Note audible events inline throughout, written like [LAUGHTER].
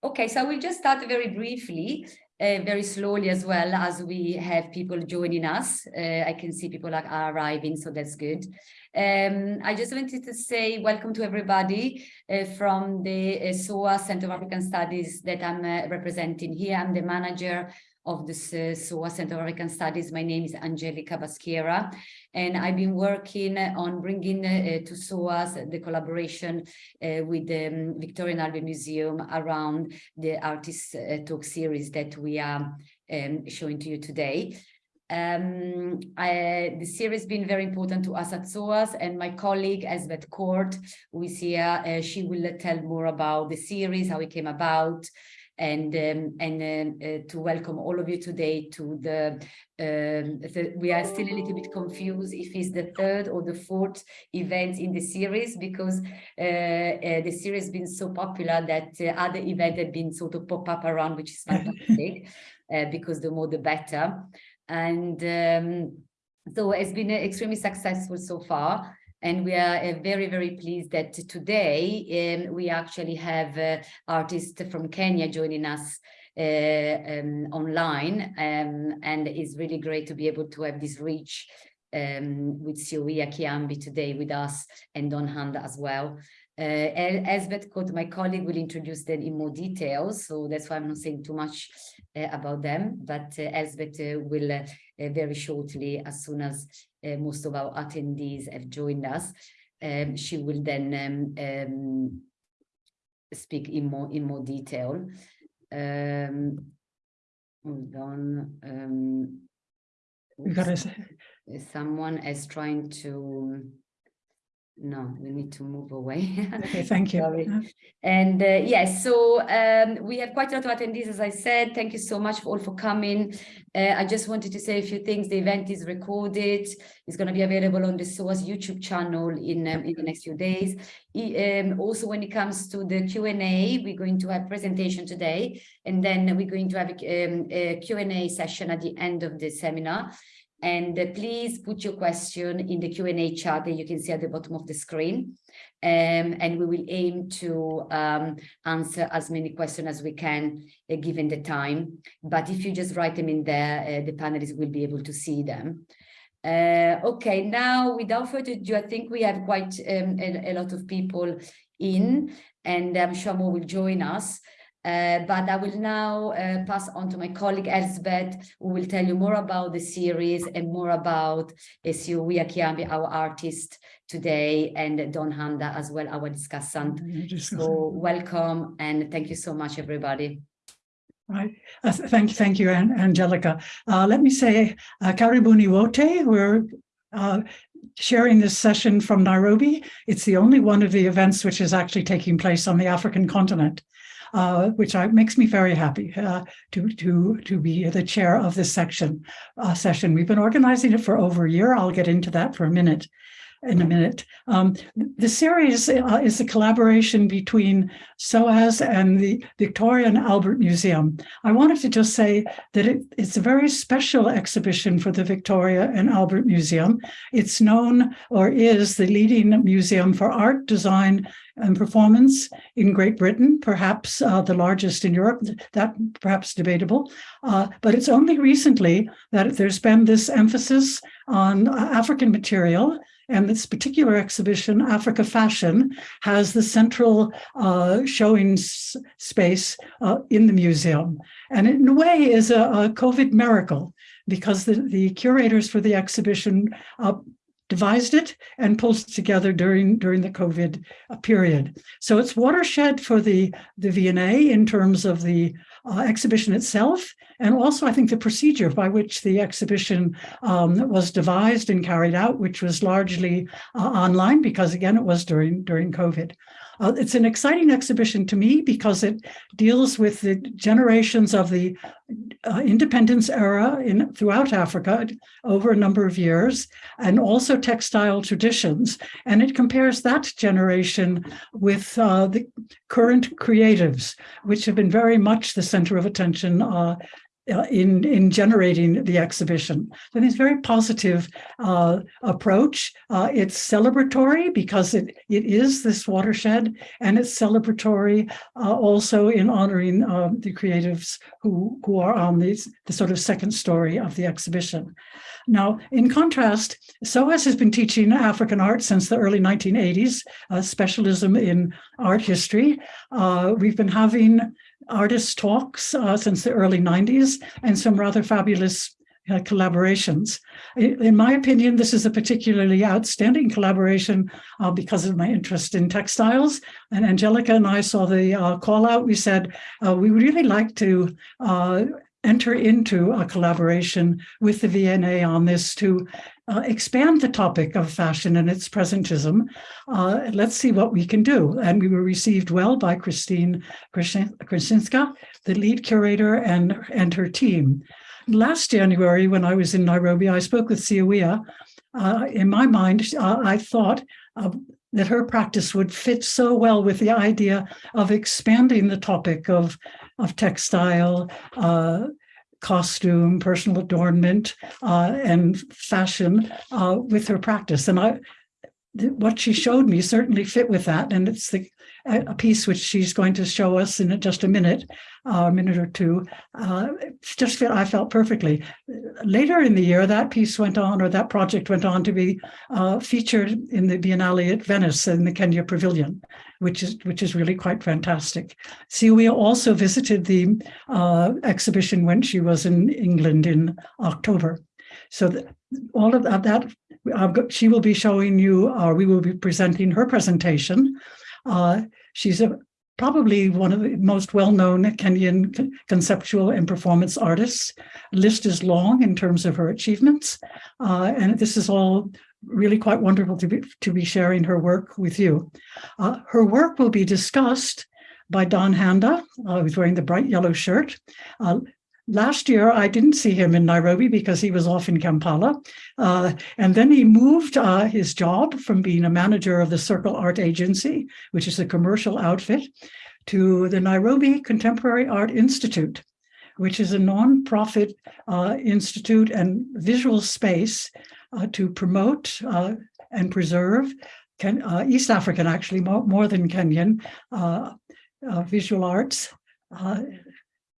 Okay, so I will just start very briefly, uh, very slowly as well as we have people joining us. Uh, I can see people are, are arriving, so that's good. Um, I just wanted to say welcome to everybody uh, from the uh, SOAS Center of African Studies that I'm uh, representing here. I'm the manager of the uh, SOAS Center of African Studies. My name is Angelica Baschiera, and I've been working on bringing uh, to SOAS the collaboration uh, with the um, Victoria and Albert Museum around the Artist uh, Talk series that we are um, showing to you today. Um, I, the series has been very important to us at SOAS and my colleague Elsbeth Court, who is here, uh, she will tell more about the series, how it came about, and um, and uh, uh, to welcome all of you today to the, um, the, we are still a little bit confused if it's the third or the fourth event in the series because uh, uh the series has been so popular that uh, other events have been sort of pop up around which is fantastic [LAUGHS] uh, because the more the better. And um, so it's been extremely successful so far and we are uh, very, very pleased that today um, we actually have uh, artists from Kenya joining us uh, um, online. Um, and it's really great to be able to have this reach um, with Syowia Kyambi today with us and Don Handa as well. Uh, Elsbeth Court, my colleague, will introduce them in more details, so that's why I'm not saying too much uh, about them, but uh, uh, will uh, uh, very shortly, as soon as uh, most of our attendees have joined us. Um, she will then um, um, speak in more in more detail. Um, hold on. Um, someone is trying to no, we need to move away. [LAUGHS] okay, [LAUGHS] thank you. and uh, yes, so um, we have quite a lot of attendees, as I said. Thank you so much for all for coming. Uh, I just wanted to say a few things. The event is recorded. It's going to be available on the SOAS YouTube channel in, um, in the next few days. Um, also, when it comes to the Q&A, we're going to have presentation today, and then we're going to have a, um, a Q&A session at the end of the seminar. And uh, please put your question in the Q&A chat that you can see at the bottom of the screen. Um, and we will aim to um, answer as many questions as we can uh, given the time. But if you just write them in there, uh, the panelists will be able to see them. Uh, okay, now without further ado, I think we have quite um, a, a, lot of people in and I'm sure more will join us. Uh, but I will now uh, pass on to my colleague Elsbeth, who will tell you more about the series and more about Syowia Kyambi, our artist today, and Don Handa as well, our discussant. So welcome and thank you so much, everybody. Right. Uh, thank you, thank you, Angelica. Uh, let me say, uh, Karibuni Wote, we're uh, sharing this session from Nairobi. It's the only one of the events which is actually taking place on the African continent uh, which I, makes me very happy uh, to, to, to be the chair of this section uh, session. We've been organizing it for over a year. I'll get into that for a minute in a minute. Um, the series uh, is a collaboration between SOAS and the Victoria and Albert Museum. I wanted to just say that it, it's a very special exhibition for the Victoria and Albert Museum. It's known or is the leading museum for art, design, and performance in Great Britain, perhaps uh, the largest in Europe, that perhaps debatable. Uh, but it's only recently that there's been this emphasis on uh, African material and this particular exhibition, Africa Fashion, has the central uh, showing space uh, in the museum. And in a way is a, a COVID miracle because the, the curators for the exhibition uh, devised it and pulled together during during the COVID period. So it's watershed for the the V&A in terms of the uh, exhibition itself, and also I think the procedure by which the exhibition um, was devised and carried out, which was largely uh, online because again, it was during, during COVID. Uh, it's an exciting exhibition to me because it deals with the generations of the uh, independence era in throughout Africa over a number of years, and also textile traditions. And it compares that generation with uh, the current creatives, which have been very much the center of attention uh, uh, in in generating the exhibition. So it's very positive uh, approach. Uh, it's celebratory because it it is this watershed, and it's celebratory uh, also in honoring um, the creatives who who are on these the sort of second story of the exhibition. Now, in contrast, SOAS has been teaching African art since the early 1980s, a specialism in art history. Uh, we've been having artist talks uh, since the early 90s and some rather fabulous uh, collaborations. In, my opinion, this is a particularly outstanding collaboration uh, because of my interest in textiles. And Angelica and I saw the uh, call out. We said, uh, we would really like to uh, enter into a collaboration with the V&A on this to uh, expand the topic of fashion and its presentism. Uh, let's see what we can do. And we were received well by Christine Checinska, the lead curator and, and her team. Last January, when I was in Nairobi, I spoke with Syowia. Uh, in my mind, uh, I thought that her practice would fit so well with the idea of expanding the topic of, of textile, uh, costume, personal adornment, uh, and fashion uh, with her practice. And I, what she showed me certainly fit with that. And it's the a piece which she's going to show us in just a minute, uh, a minute or two, uh, just fit, I felt perfectly. Later in the year, that piece went on, or that project went on to be uh, featured in the Biennale at Venice in the Kenya Pavilion, which is which is really quite fantastic. Syowia also visited the uh, exhibition when she was in England in October. So all of that, that she will be showing you, or we will be presenting her presentation uh, she's a, probably one of the most well-known Kenyan conceptual and performance artists. List is long in terms of her achievements, uh, and this is all really quite wonderful to be, to be sharing her work with you. Uh, her work will be discussed by Don Handa, uh, who's wearing the bright yellow shirt, uh, Last year, I didn't see him in Nairobi because he was off in Kampala. Uh, and then he moved uh, his job from being a manager of the Circle Art Agency, which is a commercial outfit, to the Nairobi Contemporary Art Institute, which is a nonprofit uh, institute and visual space uh, to promote uh, and preserve Ken, uh, East African, actually more, more than Kenyan, visual arts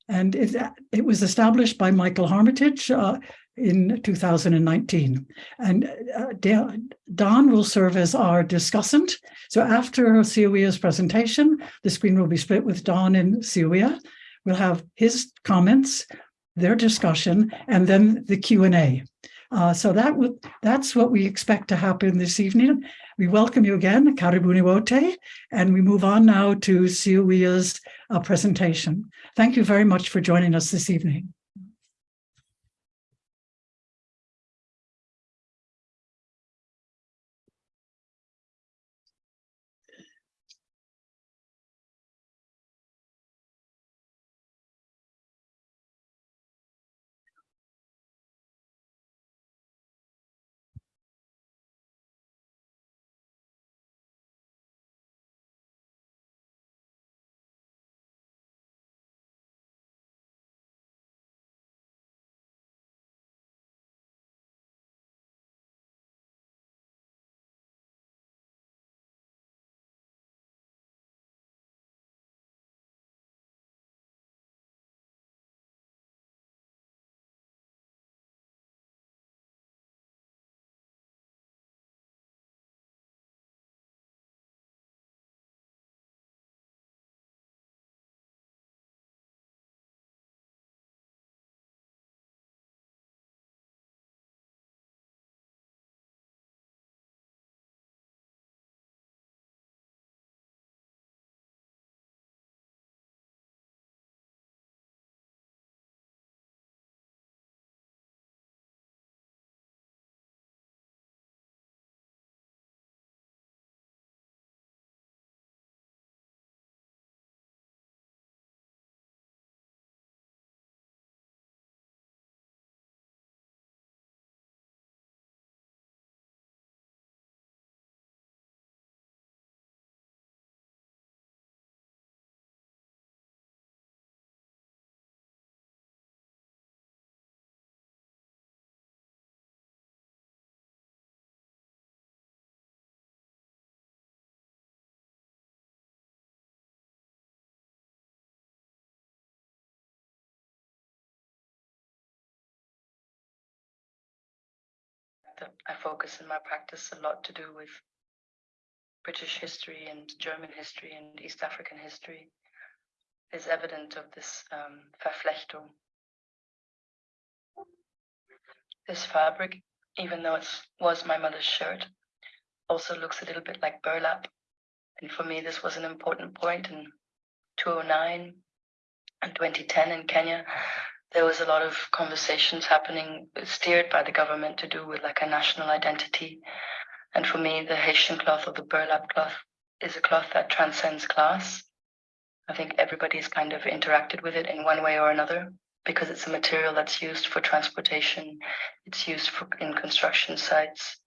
and it, it was established by Michael Armitage uh, in 2019. And uh, Don will serve as our discussant. So after Syowia's presentation, the screen will be split with Don and Syowia. We'll have his comments, their discussion, and then the Q&A. Uh, so that that's what we expect to happen this evening. We welcome you again, Karibuni Wote, and we move on now to Syowia's uh, presentation. Thank you very much for joining us this evening. That I focus in my practice a lot to do with British history and German history and East African history is evident of this um, Verflechtung. This fabric, even though it was my mother's shirt, also looks a little bit like burlap. And for me, this was an important point in 2009 and 2010 in Kenya. There was a lot of conversations happening, steered by the government to do with like a national identity. And for me, the Hessian cloth or the burlap cloth is a cloth that transcends class. I think everybody's kind of interacted with it in one way or another because it's a material that's used for transportation. It's used for in construction sites.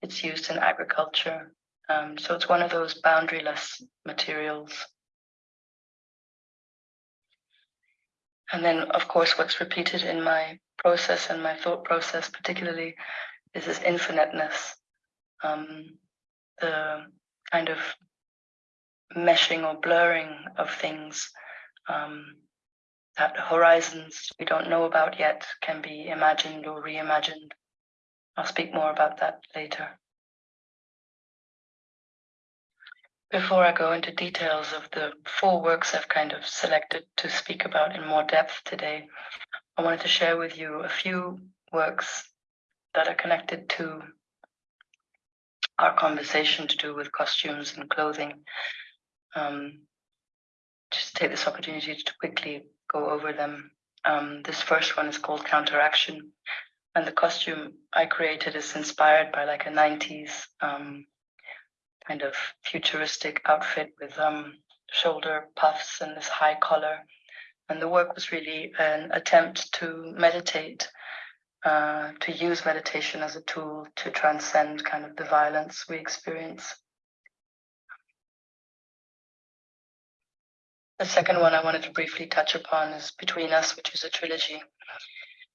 It's used in agriculture. Um, so it's one of those boundaryless materials. And then, of course, what's repeated in my process and my thought process, particularly, is this infiniteness, um, the kind of meshing or blurring of things um, that horizons we don't know about yet can be imagined or reimagined. I'll speak more about that later. Before I go into details of the four works I've kind of selected to speak about in more depth today, I wanted to share with you a few works that are connected to our conversation to do with costumes and clothing. Um, just take this opportunity to quickly go over them. Um, this first one is called Counteraction, and the costume I created is inspired by like a 90s um, kind of futuristic outfit with um, shoulder puffs and this high collar. And the work was really an attempt to meditate, uh, to use meditation as a tool to transcend kind of the violence we experience. The second one I wanted to briefly touch upon is Between Us, which is a trilogy.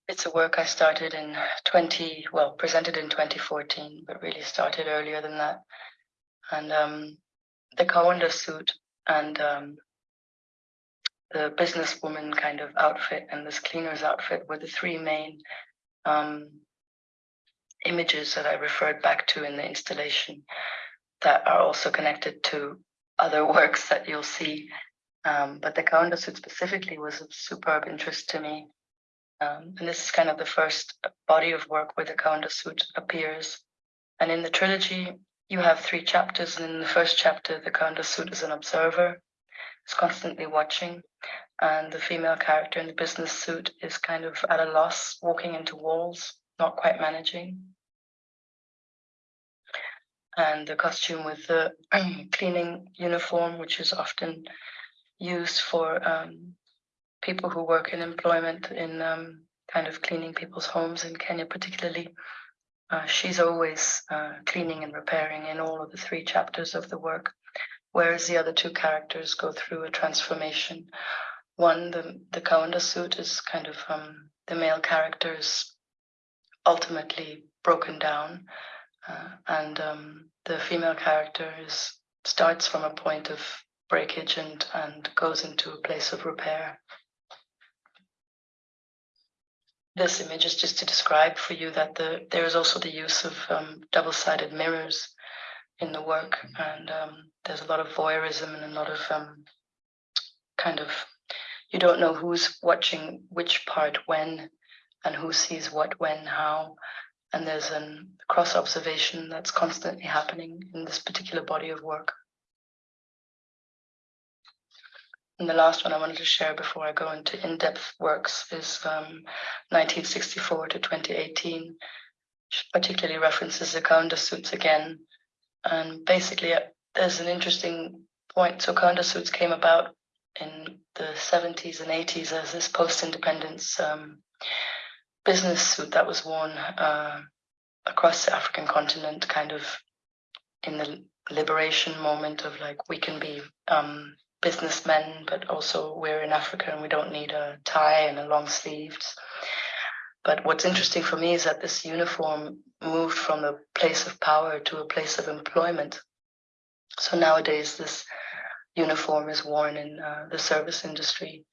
It's a work I started in 20, well, presented in 2014, but really started earlier than that and um, the Kaunda suit and um, the businesswoman kind of outfit and this cleaner's outfit were the three main um, images that I referred back to in the installation that are also connected to other [LAUGHS] works that you'll see. Um, but the Kaunda suit specifically was of superb interest to me. Um, and this is kind of the first body of work where the Kaunda suit appears. And in the trilogy, you have three chapters, and in the first chapter, the Kaunda suit is an observer, is constantly watching, and the female character in the business suit is kind of at a loss, walking into walls, not quite managing. And the costume with the [CLEARS THROAT] cleaning uniform, which is often used for um, people who work in employment in um, kind of cleaning people's homes in Kenya, particularly uh, she's always uh, cleaning and repairing in all of the three chapters of the work, whereas the other two characters go through a transformation. One, the, the Kaunda suit is kind of um, the male character is ultimately broken down, uh, and um, the female character is starts from a point of breakage and, and goes into a place of repair this image is just to describe for you that the there is also the use of um, double-sided mirrors in the work. And um, there's a lot of voyeurism and a lot of um, kind of you don't know who's watching which part when and who sees what when how. And there's a cross observation that's constantly happening in this particular body of work And the last one I wanted to share before I go into in-depth works is um, 1964 to 2018, which particularly references the Kaunda suits again. And basically, uh, there's an interesting point. So suits came about in the 70s and 80s as this post-independence um, business suit that was worn uh, across the African continent, kind of in the liberation moment of like we can be um, businessmen, but also we're in Africa and we don't need a tie and a long sleeves. But what's interesting for me is that this uniform moved from a place of power to a place of employment. So nowadays, this uniform is worn in uh, the service industry.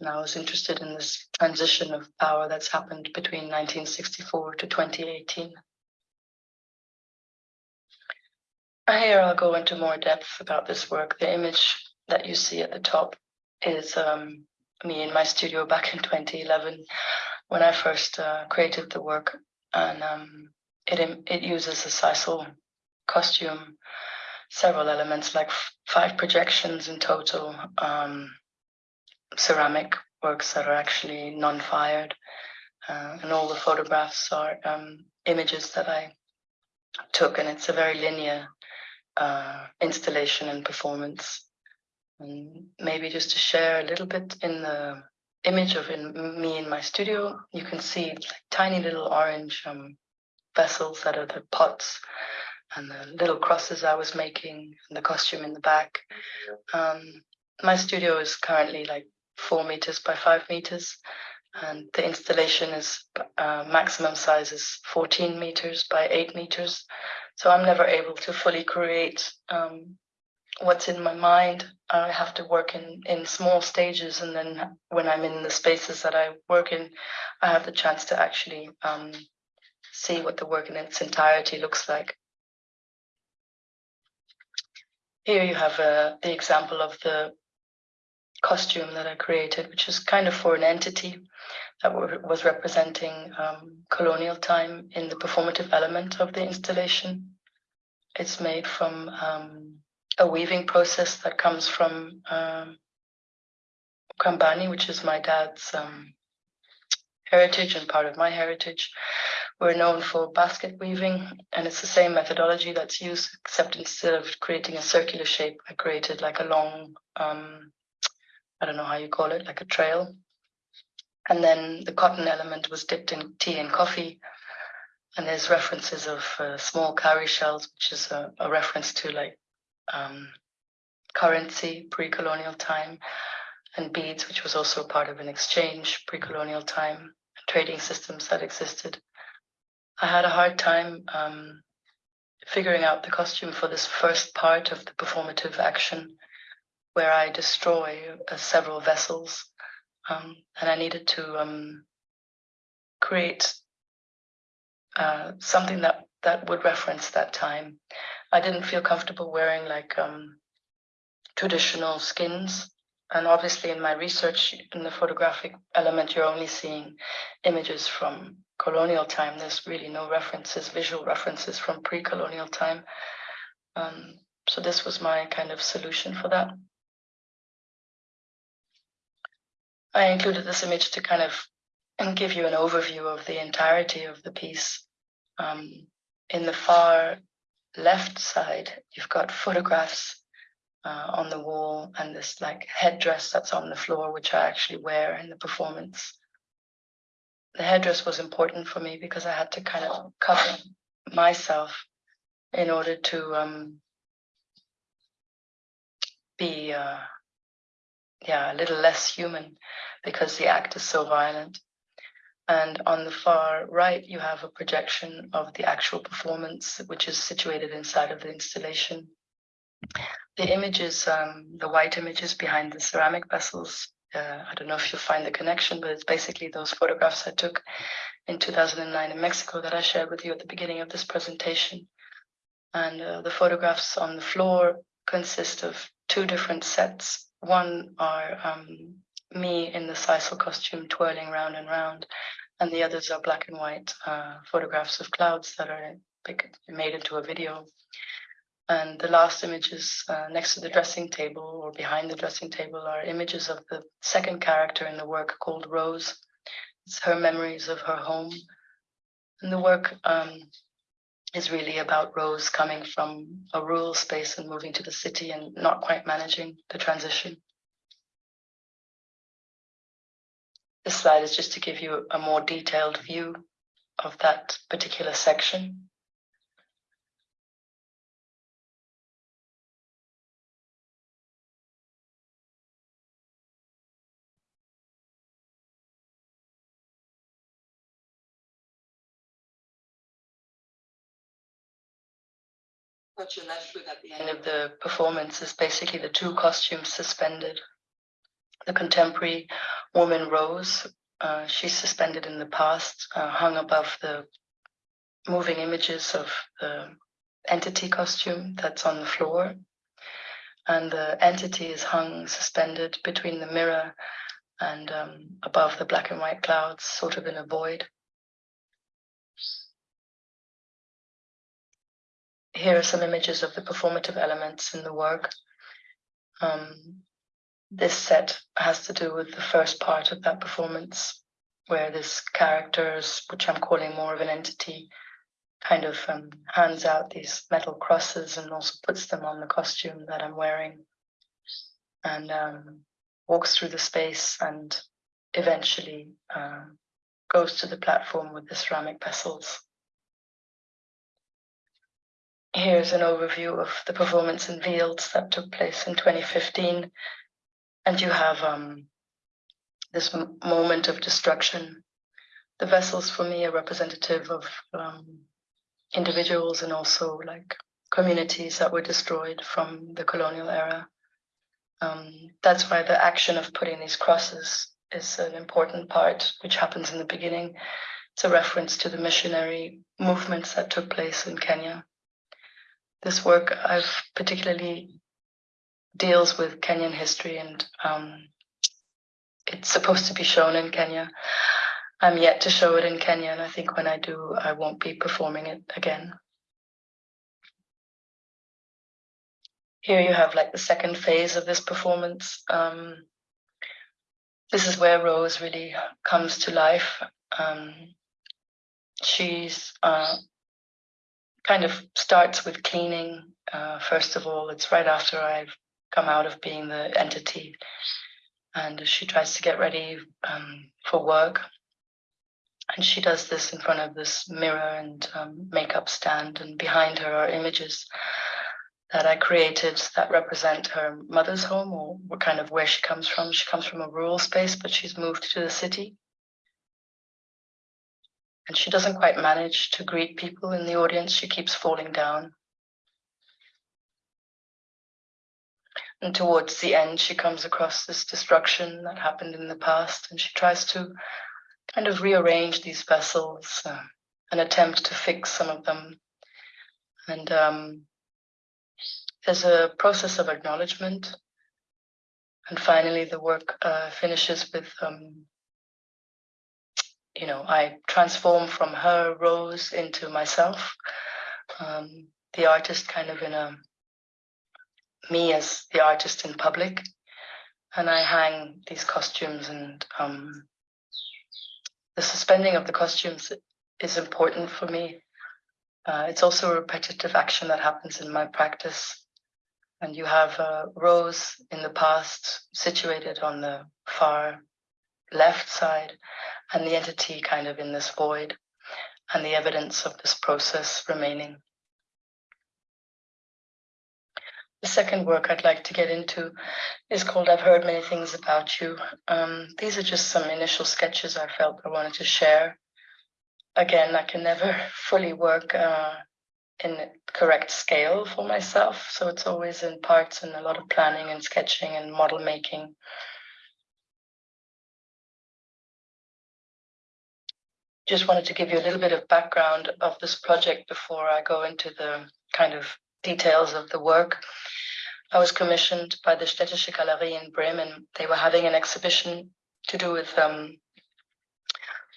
And I was interested in this transition of power that's happened between 1964 to 2018. Here I'll go into more depth about this work. The image that you see at the top is um, me in my studio back in [LAUGHS] 2011 when I first uh, created the work. And um, it, it uses a sisal costume, several elements like five projections in total, um, ceramic works that are actually non-fired. Uh, and all the photographs are um, images that I took, and it's a very linear uh, installation and performance. And maybe just to share a little bit in the image of in, me in my studio, you can see like tiny little orange um, vessels that are the pots and the little crosses I was making and the costume in the back. Um, my studio is currently like four meters by five meters and the installation is uh, maximum size is 14 meters by 8 meters so i'm never able to fully create um, what's in my mind i have to work in in small stages and then when i'm in the spaces that i work in i have the chance to actually um, see what the work in its entirety looks like here you have uh, the example of the costume that I created, which is kind of for an entity that was representing um, colonial time in the performative element of the installation. It's made from um, a weaving process that comes from um, Kambani, which is my dad's um, heritage and part of my heritage. We're known for basket weaving, and it's the same methodology that's used, except instead of creating a circular shape, I created like a long um, I don't know how you call it, like a trail. And then the cotton element was dipped in tea and coffee. And there's references of uh, small cowrie shells, which is a, a reference to like um, currency pre-colonial time, and beads, which was also part of an exchange pre-colonial time, trading systems that existed. I had a hard time um, figuring out the costume for this first part of the performative action where I destroy uh, several vessels. Um, and I needed to um, create uh, something that, that would reference that time. I didn't feel comfortable wearing like um, traditional skins. And obviously in my research in the photographic element, you're only seeing images from colonial time. There's really no references, visual references from pre-colonial time. Um, so this was my kind of solution for that. I included this image to kind of and give you an overview of the entirety of the piece. Um, in the far left side, you've got photographs uh, on the wall and this like headdress that's on the floor, which I actually wear in the performance. The headdress was important for me because I had to kind of cover myself in order to um, be uh, yeah, a little less human because the act is so violent. And on the far right, you have a projection of the actual performance, which is situated inside of the installation. The images, um, the white images behind the ceramic vessels, uh, I don't know if you'll find the connection, but it's basically those photographs I took in 2009 in Mexico that I shared with you at the beginning of this presentation. And uh, the photographs on the floor consist of two different sets one are um, me in the sisal costume twirling round and round, and the others are black and white uh, photographs of clouds that are made into a video. And the last images uh, next to the dressing table or behind the dressing table are images of the second character in the work called Rose. It's her memories of her home. And the work um, is really about Rose coming from a rural space and moving to the city and not quite managing the transition. This slide is just to give you a more detailed view of that particular section. What you're left with at the end of the performance is basically the two costumes suspended. The contemporary woman Rose, uh, she's suspended in the past, uh, hung above the moving images of the entity costume that's on the floor. And the entity is hung suspended between the mirror and um, above the black and white clouds, sort of in a void. Here are some images of the performative elements in the work. Um, this set has to do with the first part of that performance, where this characters, which I'm calling more of an entity, kind of um, hands out these metal crosses and also puts them on the costume that I'm wearing and um, walks through the space and eventually um, goes to the platform with the ceramic vessels. Here's an overview of the performance in Fields that took place in 2015. And you have um, this moment of destruction. The vessels for me are representative of um, individuals and also like communities that were destroyed from the colonial era. Um, that's why the action of putting these crosses is an important part, which happens in the beginning. It's a reference to the missionary movements that took place in Kenya. This work I've particularly deals with Kenyan history and um, it's supposed to be shown in Kenya. I'm yet to show it in Kenya, and I think when I do, I won't be performing it again. Here you have like the second phase of this performance. Um, this is where Rose really comes to life. Um, she's uh, kind of starts with cleaning. Uh, first of all, it's right after I've come out of being the entity and she tries to get ready um, for work and she does this in front of this mirror and um, makeup stand and behind her are images that I created that represent her mother's home or kind of where she comes from. She comes from a rural space, but she's moved to the city. And she doesn't quite manage to greet people in the audience. She keeps falling down. And towards the end, she comes across this destruction that happened in the past and she tries to kind of rearrange these vessels uh, and attempt to fix some of them. And um, there's a process of acknowledgement. And finally, the work uh, finishes with, um, you know, I transform from her Rose into myself, um, the artist kind of in a, me as the artist in public. And I hang these costumes and um, the suspending of the costumes is important for me. Uh, it's also a repetitive action that happens in my practice. And you have a Rose in the past situated on the far left side and the entity kind of in this void and the evidence of this process remaining. Second work I'd like to get into is called I've Heard Many Things About You. Um, these are just some initial sketches I felt I wanted to share. Again, I can never [LAUGHS] fully work uh, in correct scale for myself, so it's always in parts and a lot of planning and sketching and model making. Just wanted to give you a little bit of background of this project before I go into the kind of details of the work. I was commissioned by the Städtische Galerie in Bremen. They were having an exhibition to do with um,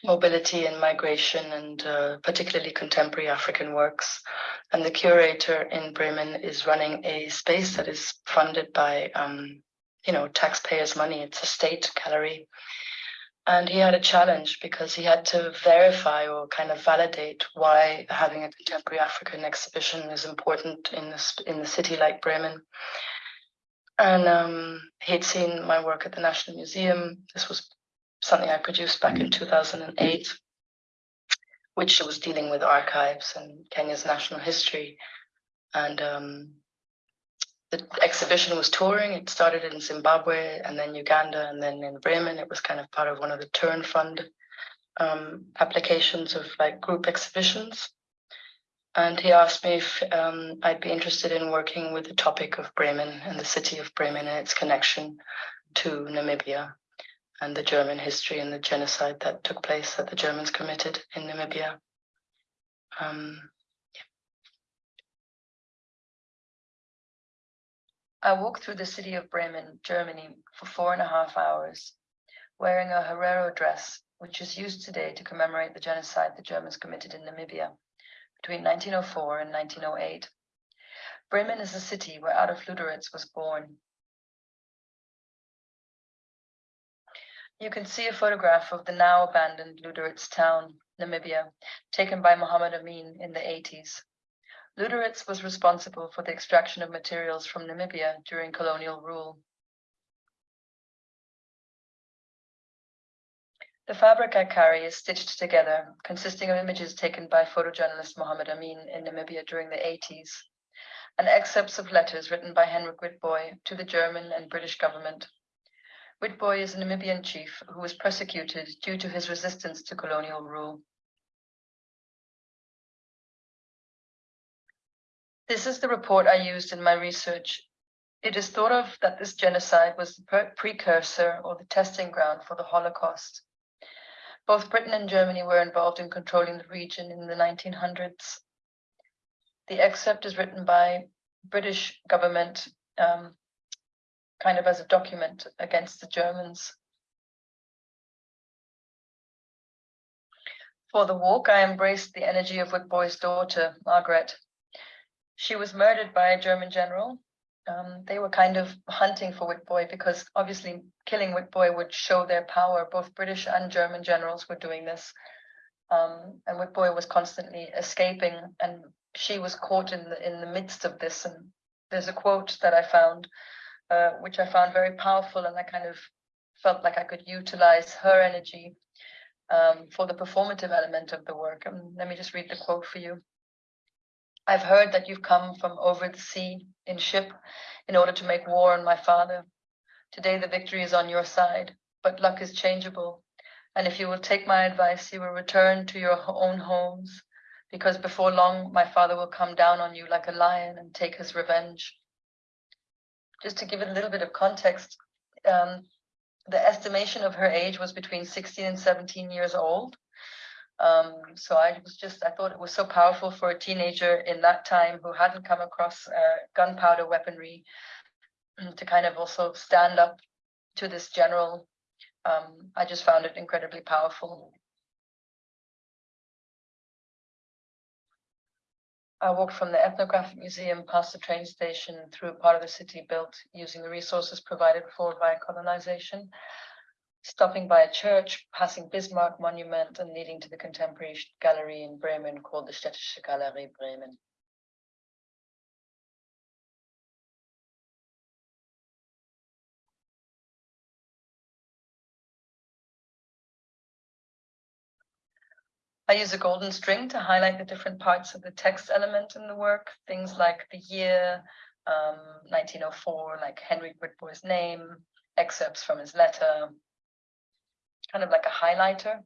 mobility and migration and uh, particularly contemporary African works. And the curator in Bremen is running a space that is funded by, um, you know, taxpayers' money. It's a state gallery. And he had a challenge because he had to verify or kind of validate why having a contemporary African exhibition is important in this in the city like Bremen. And um, he'd seen my work at the National Museum. This was something I produced back in 2008, which was dealing with archives and Kenya's national history. And um, the exhibition was touring. It started in Zimbabwe and then Uganda and then in Bremen. It was kind of part of one of the Turn Fund um, applications of like group exhibitions. And he asked me if um, I'd be interested in working with the topic of Bremen and the city of Bremen and its connection to Namibia and the German history and the genocide that took place that the Germans committed in Namibia. Um, I walked through the city of Bremen, Germany, for four and a half hours, wearing a Herero dress, which is used today to commemorate the genocide the Germans committed in Namibia between 1904 and 1908. Bremen is a city where Adolf Luderitz was born. You can see a photograph of the now abandoned Luderitz town, Namibia, taken by Muhammad Amin in the 80s. Luderitz was responsible for the extraction of materials from Namibia during colonial rule. The fabric I carry is stitched together, consisting of images taken by photojournalist Muhammad Amin in Namibia during the 80s and excerpts of letters written by Henrik Witbooi to the German and British government. Witbooi is a Namibian chief who was persecuted due to his resistance to colonial rule. This is the report I used in my research. It is thought of that this genocide was the precursor or the testing ground for the Holocaust. Both Britain and Germany were involved in controlling the region in the 1900s the excerpt is written by British government um, kind of as a document against the Germans. For the walk, I embraced the energy of Witbooi's daughter, Margaret. She was murdered by a German general. Um, they were kind of hunting for Witbooi because obviously killing Witbooi would show their power. Both British and German generals were doing this. Um, and Witbooi was constantly escaping and she was caught in the in the midst of this and there's a quote that I found uh, which I found very powerful and I kind of felt like I could utilize her energy um, for the performative element of the work. And let me just read the quote for you. I've heard that you've come from over the sea in ship in order to make war on my father. Today the victory is on your side, but luck is changeable. And if you will take my advice, you will return to your own homes because before long my father will come down on you like a lion and take his revenge. Just to give it a little bit of context, um, the estimation of her age was between 16 and 17 years old. Um, so I was just, I thought it was so powerful for a teenager in that time who hadn't come across uh, gunpowder weaponry [CLEARS THROAT] to kind of also stand up to this general. Um, I just found it incredibly powerful. I walked from the ethnographic museum past the train station through part of the city built using the resources provided for by colonization, stopping by a church, passing Bismarck Monument and leading to the contemporary gallery in Bremen called the Städtische Galerie Bremen. I use a golden string to highlight the different parts of the text element in the work, things like the year, um, 1904, like Henry Witbooi's name, excerpts from his letter, kind of like a highlighter.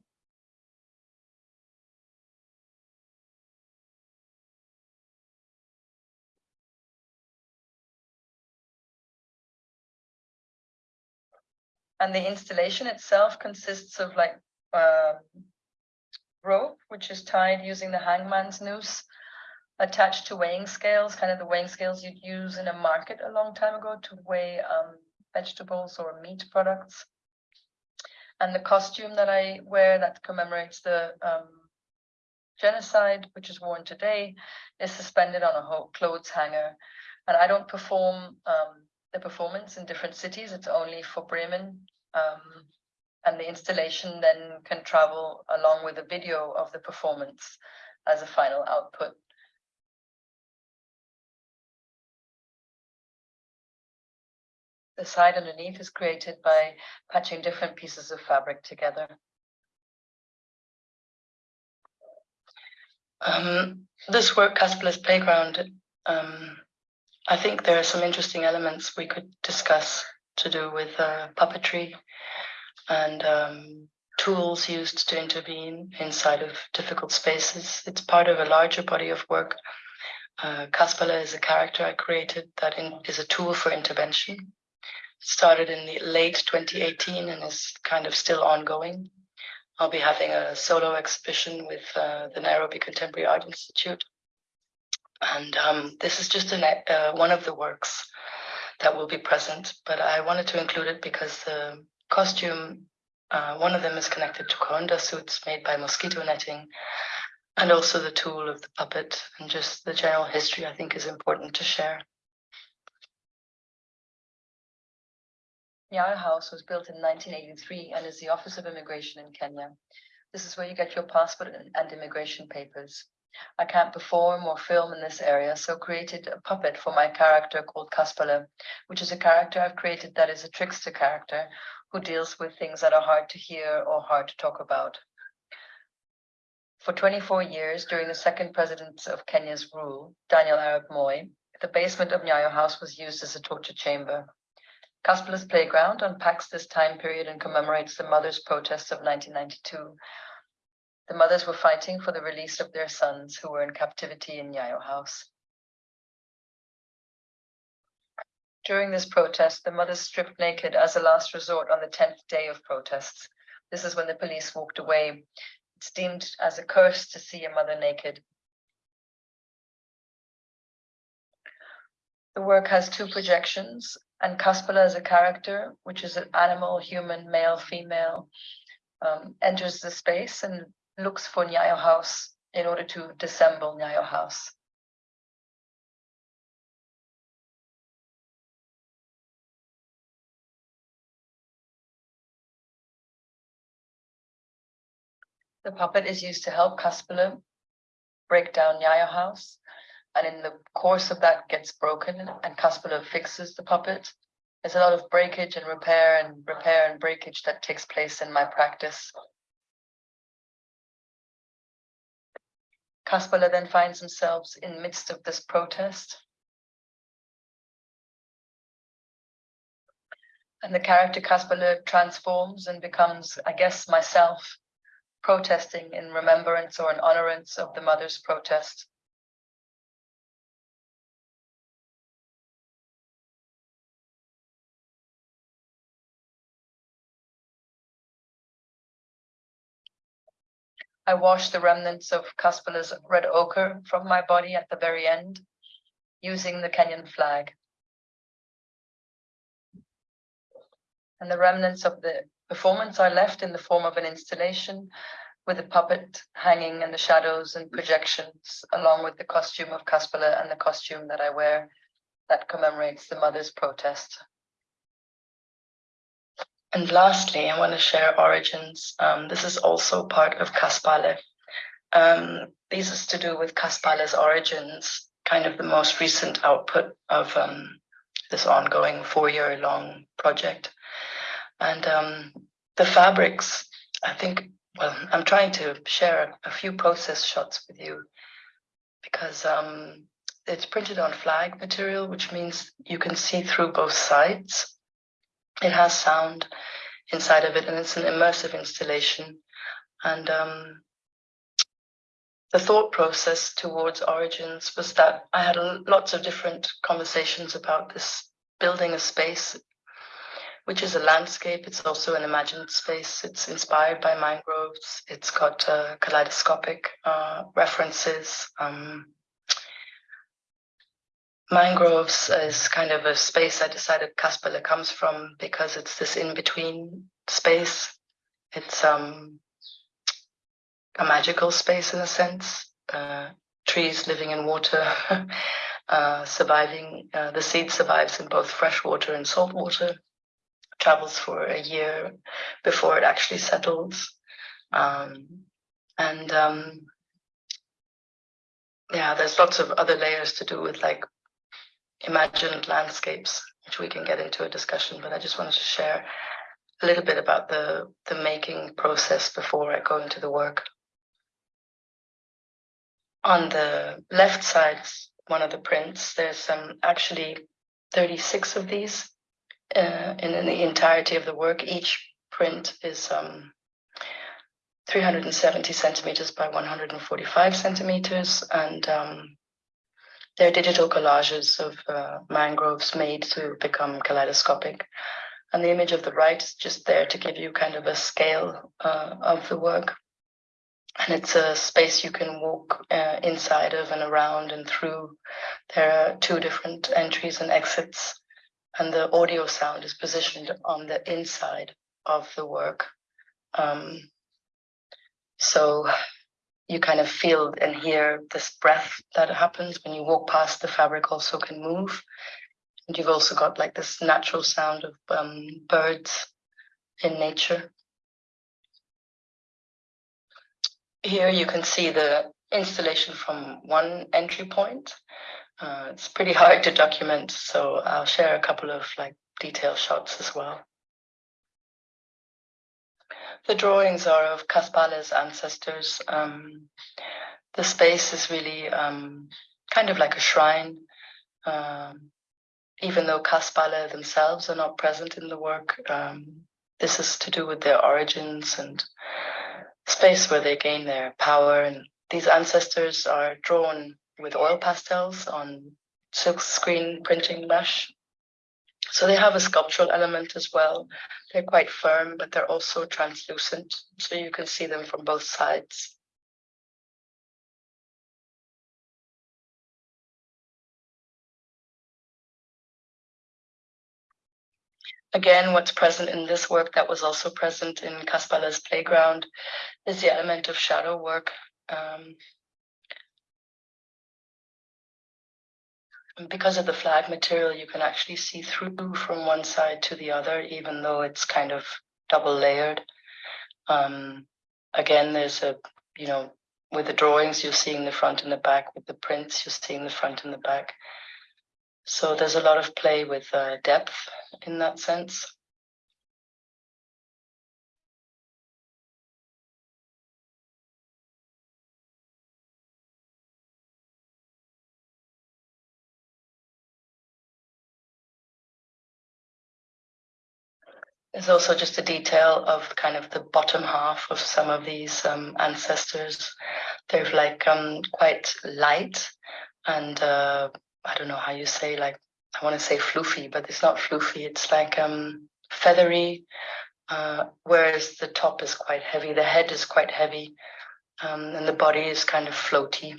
And the installation itself consists of like uh, rope, which is tied using the hangman's noose attached to weighing scales, kind of the weighing scales you'd use in a market a long time ago to weigh um, vegetables or meat products. And the costume that I wear that commemorates the um, genocide, which is worn today, is suspended on a clothes hanger. And I don't perform um, the performance in different cities. It's only for Bremen. Um, and the installation then can travel along with a video of the performance as a final output. The side underneath is created by patching different pieces of fabric together. Um, this work, Kaspale's Playground, um, I think there are some interesting elements we could discuss to do with uh, puppetry and um, tools used to intervene inside of difficult spaces. It's part of a larger body of work. Uh, Kaspela is a character I created that in, is a tool for intervention. Started in the late 2018 and is kind of still ongoing. I'll be having a solo exhibition with uh, the Nairobi Contemporary Art Institute. And um, this is just an, uh, one of the works that will be present, but I wanted to include it because the costume, uh, one of them is connected to Kaunda suits made by mosquito netting, and also the tool of the puppet and just the general history I think is important to share. Nyayo House was built in 1983 and is the Office of Immigration in Kenya. This is where you get your passport and, immigration papers. I can't perform or film in this area, so created a puppet for my character called Kaspale, which is a character I've created that is a trickster character who deals with things that are hard to hear or hard to talk about. For 24 years, during the second president of Kenya's rule, Daniel Arap Moi, the basement of Nyayo House was used as a torture chamber. Kaspale's Playground unpacks this time period and commemorates the mothers' protests of 1992. The mothers were fighting for the release of their sons who were in captivity in Nyayo House. During this protest, the mothers stripped naked as a last resort on the 10th day of protests. This is when the police walked away. It's deemed as a curse to see a mother naked. The work has two projections, and Kaspale as a character, which is an animal, human, male, female, um, enters the space and looks for Nyayo House in order to dissemble Nyayo House. The puppet is used to help Kaspale break down Nyayo House. And in the course of that gets broken and Kaspale fixes the puppet. There's a lot of breakage and repair and repair and breakage that takes place in my practice. Kaspale then finds themselves in midst of this protest. And the character Kaspale transforms and becomes, I guess, myself protesting in remembrance or in honorance of the mother's protest. I wash the remnants of Kaspale's red ochre from my body at the very end, using the Kenyan flag. And the remnants of the performance are left in the form of an installation with a puppet hanging and the shadows and projections, along with the costume of Kaspale and the costume that I wear that commemorates the mother's protest. And lastly, I want to share origins. Um, this is also part of Kaspale. Um, this is to do with Kaspale's origins, kind of the most recent output of um, this ongoing four-year long project. And um, the fabrics, I think, well, I'm trying to share a few process shots with you because um, it's printed on flag material, which means you can see through both sides. It has sound inside of it, and it's an immersive installation. And um, the thought process towards Origins was that I had lots of different conversations about this building a space which is a landscape. It's also an imagined space. It's inspired by mangroves. It's got uh, kaleidoscopic uh, references. Um, mangroves is kind of a space I decided Kaspale comes from because it's this in-between space. It's um, a magical space in a sense. Uh, trees living in water, [LAUGHS] uh, surviving, uh, the seed survives in both fresh water and salt water travels for a year before it actually settles. Um, and um, yeah, there's lots of other layers to do with like imagined landscapes, which we can get into a discussion, but I just wanted to share a little bit about the, the making process before I go into the work. On the left side, one of the prints, there's um, actually 36 of these uh, in, in the entirety of the work. Each print is um, 370 centimeters by 145 centimeters, and um, they're digital collages of uh, mangroves made to become kaleidoscopic. And the image of the right is just there to give you kind of a scale uh, of the work. And it's a space you can walk uh, inside of and around and through. There are two different entries and exits and the audio sound is positioned on the inside of the work. Um, so you kind of feel and hear this breath that happens when you walk past the fabric also can move. And you've also got like this natural sound of um, birds in nature. Here you can see the installation from one entry point. Uh, it's pretty [LAUGHS] hard to document, so I'll share a couple of like detail shots as well. The drawings are of Kaspale's ancestors. Um, the space is really um, kind of like a shrine. Um, even though Kaspale themselves are not present in the work, um, this is to do with their origins and space where they gain their power. And these ancestors are drawn with oil pastels on silk screen printing mesh. So they have a sculptural element as well. They're quite firm, but they're also translucent. So you can see them from both sides. Again, what's present in this work that was also present in Kaspale's playground is the element of shadow work. Um, because of the flag material, you can actually see through from one side to the other, even though it's kind of double layered. Um, again, there's a, you know, with the drawings, you're seeing the front and the back. With the prints, you're seeing the front and the back. So there's a lot of play with uh, depth in that sense. There's also just a detail of kind of the bottom half of some of these um, ancestors. They're like um, quite light and uh, I don't know how you say like, I want to say floofy, but it's not floofy. It's like um, feathery, uh, whereas the top is quite heavy. The head is quite heavy um, and the body is kind of floaty.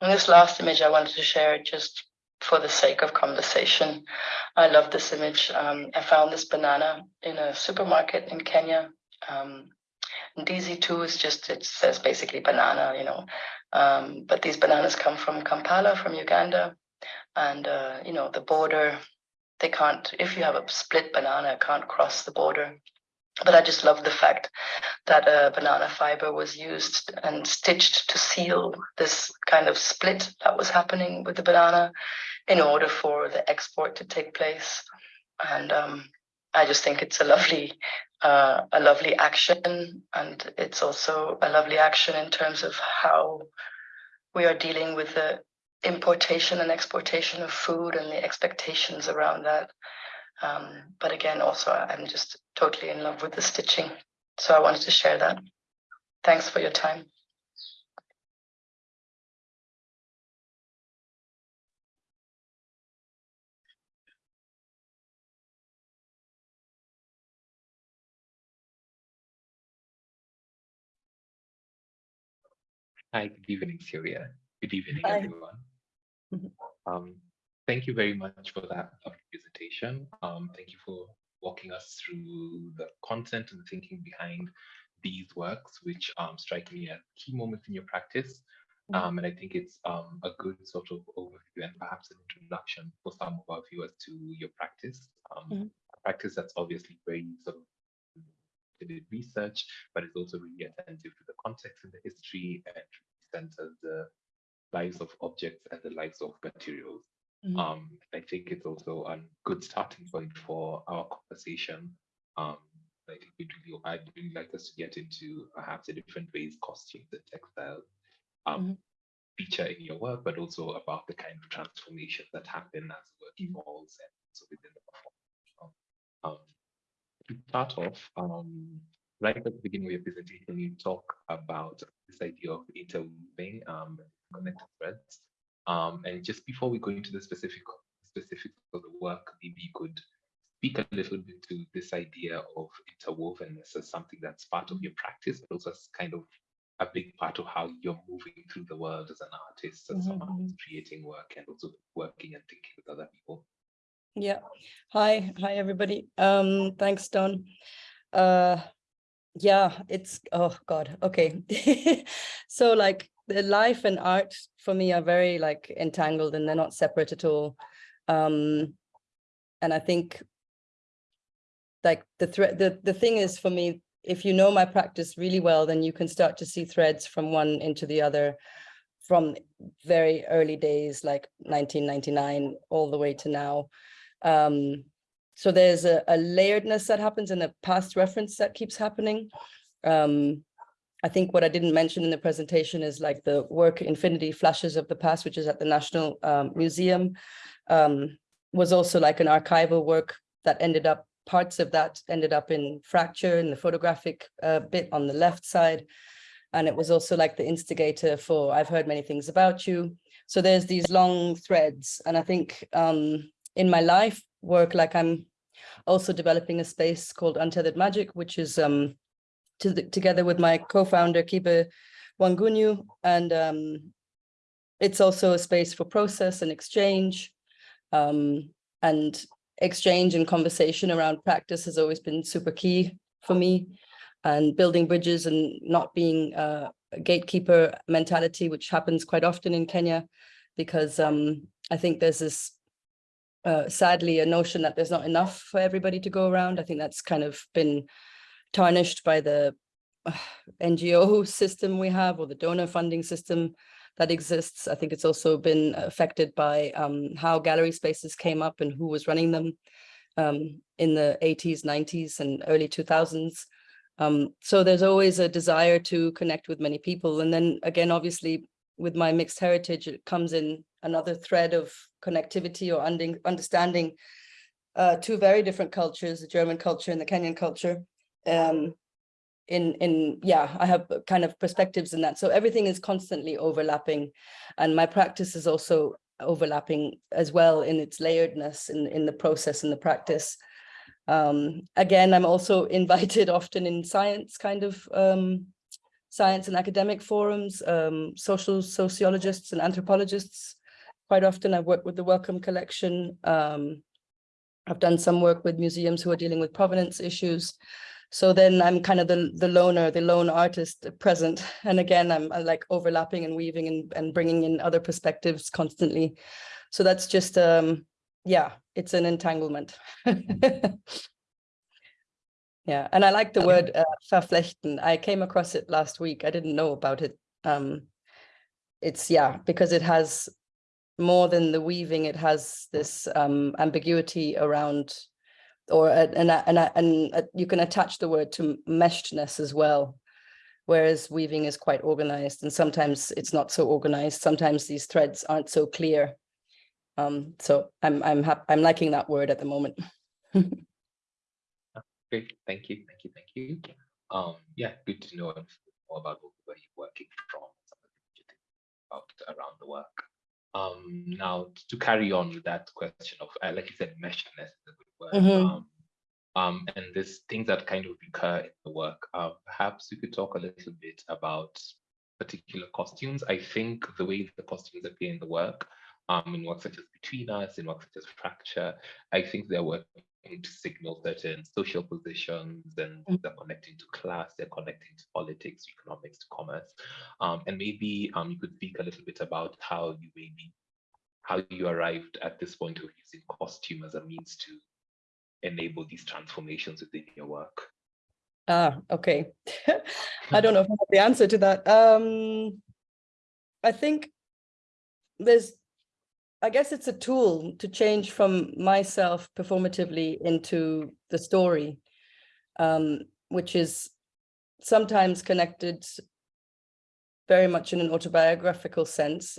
And this last image I wanted to share just for the sake of conversation. I love this image. Um, I found this banana in a supermarket in Kenya. Um, DZ2 is just, it says basically banana, you know, um, but these bananas come from Kampala, from Uganda. And, uh, you know, the border, they can't, if you have a split banana, can't cross the border. But I just love the fact that a banana fiber was used and stitched to seal this kind of split that was happening with the banana in order for the export to take place. And um, I just think it's a lovely, uh, a lovely action, and it's also a lovely action in terms of how we are dealing with the importation and exportation of food and the expectations around that. Um, but again, also, I'm just totally in love with the stitching. So I wanted to share that. Thanks for your time. Hi, good evening, Syowia. Good evening, Hi. everyone. Mhm. Um, thank you very much for that presentation. Um, thank you for walking us through the content and thinking behind these works, which um, strike me as key moments in your practice. Mhm. Um, and I think it's um, a good sort of overview and perhaps an introduction for some of our viewers to your practice. A practice that's obviously very sort of research, but it's also really attentive to the context and the history and centers the lives of objects and the lives of materials. Mhm. Um, I think it's also a good starting point for our conversation. Um, I think we'd really, I'd really like us to get into perhaps the different ways costumes and textiles um, Mhm. feature in your work, but also about the kind of transformations that happen as work evolves and also within the performance. Um, to start off, um, right at the beginning of your presentation, you talk about this idea of interweaving um, connected threads. Um, and just before we go into the specific specifics of the work, maybe you could speak a little bit to this idea of interwovenness as something that's part of your practice, but also as kind of a big part of how you're moving through the world as an artist and someone who's creating work and also working and thinking with other people. Yeah. Hi, hi, everybody. Um, thanks, Don. Uh, yeah, it's, oh God, okay. [LAUGHS] So like the life and art for me are very like entangled and they're not separate at all. Um, and I think like the thread, the, the thing is for me, if you know my practice really well, then you can start to see threads from one into the other from very early days, like 1999, all the way to now. Um, so there's a, a layeredness that happens and a past reference that keeps happening. Um, I think what I didn't mention in the presentation is like the work Infinity Flashes of the Past, which is at the National um, Museum, um, was also like an archival work that ended up, parts of that ended up in Fracture in the photographic uh, bit on the left side. And it was also like the instigator for I've heard many things about you. So there's these long threads. And I think um, in my life work, like I'm also developing a space called Untethered Magic, which is um, to the, together with my co-founder Kiba Wangunyu. And um, it's also a space for process and exchange. Um, and exchange and conversation around practice has always been super key for me and building bridges and not being uh, a gatekeeper mentality, which happens quite often in Kenya, because um, I think there's this, uh, sadly, a notion that there's not enough for everybody to go around. I think that's kind of been tarnished by the [SIGHS] uh, NGO system we have or the donor funding system that exists. I think it's also been affected by um, how gallery spaces came up and who was running them um, in the 80s, 90s and early 2000s. Um, so there's always a desire to connect with many people. And then again, obviously, with my mixed heritage, it comes in another thread of connectivity or understanding uh, two very different cultures, the German culture and the Kenyan culture. Um, in, in, yeah, I have kind of perspectives in that. So everything is constantly overlapping. And my practice is also overlapping as well in its layeredness in, in the process and the practice. Um, again, I'm also [LAUGHS] invited often in science kind of um, science and academic forums, um, social sociologists and anthropologists. Quite often I've worked with the Wellcome Collection. Um, I've done some work with museums who are dealing with provenance issues. So then I'm kind of the, the loner, the lone artist present. And again, I'm, I'm like overlapping and weaving and, and bringing in other perspectives constantly. So that's just, um, yeah, it's an entanglement. [LAUGHS] yeah, and I like the word uh, verflechten. I came across it last week. I didn't know about it. Um, it's, yeah, because it has more than the weaving, it has this um, ambiguity around or uh, and uh, and uh, and you can attach the word to meshedness as well. Whereas weaving is quite organized and sometimes it's not so organized. Sometimes these threads aren't so clear. Um so i'm i'm i'm liking that word at the moment. [LAUGHS] Ah, great, thank you, thank you, thank you. Um, yeah, good to know more about where you're working from, about around the work. Um, now to carry on with that question of, uh, like you said, meshedness is a good word. Mhm. Um, um, and there's things that kind of recur in the work. Uh, perhaps you could talk a little bit about particular costumes. I think the way the costumes appear in the work, um, in works such as Between Us, in works such as Fracture, I think they're working to signal certain social positions and Mm. they're connecting to class, they're connecting to politics, economics, to commerce. Um, and maybe um, you could speak a little bit about how you maybe how you arrived at this point of using costume as a means to enable these transformations within your work. ah okay [LAUGHS] i don't know if i have the answer to that um i think there's I guess it's a tool to change from myself performatively into the story, um, which is sometimes connected very much in an autobiographical sense.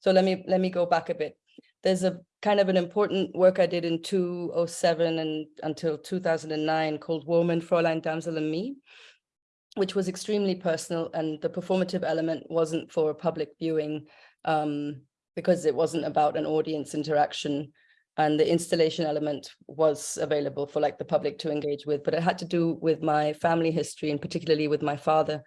So let me let me go back a bit. There's a kind of an important work I did in 2007 and until 2009 called Woman, Fräulein, Damsel and Me, which was extremely personal and the performative element wasn't for public viewing. Um, because it wasn't about an audience interaction and the installation element was available for like the public to engage with, but it had to do with my family history and particularly with my father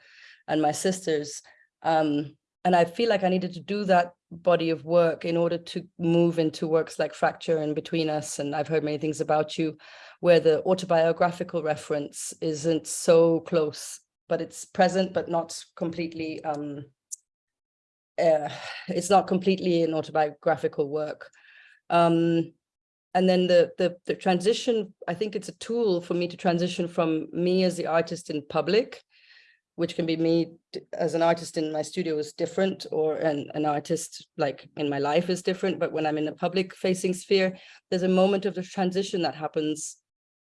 and my sisters. Um, and I feel like I needed to do that body of work in order to move into works like Fracture and Between Us. And I've heard many things about you where the autobiographical reference isn't so close, but it's present, but not completely, um, uh, it's not completely an autobiographical work. Um, and then the, the, the transition, I think it's a tool for me to transition from me as the artist in public, which can be me as an artist in my studio is different or an, an artist like in my life is different. But when I'm in a public facing sphere, there's a moment of the transition that happens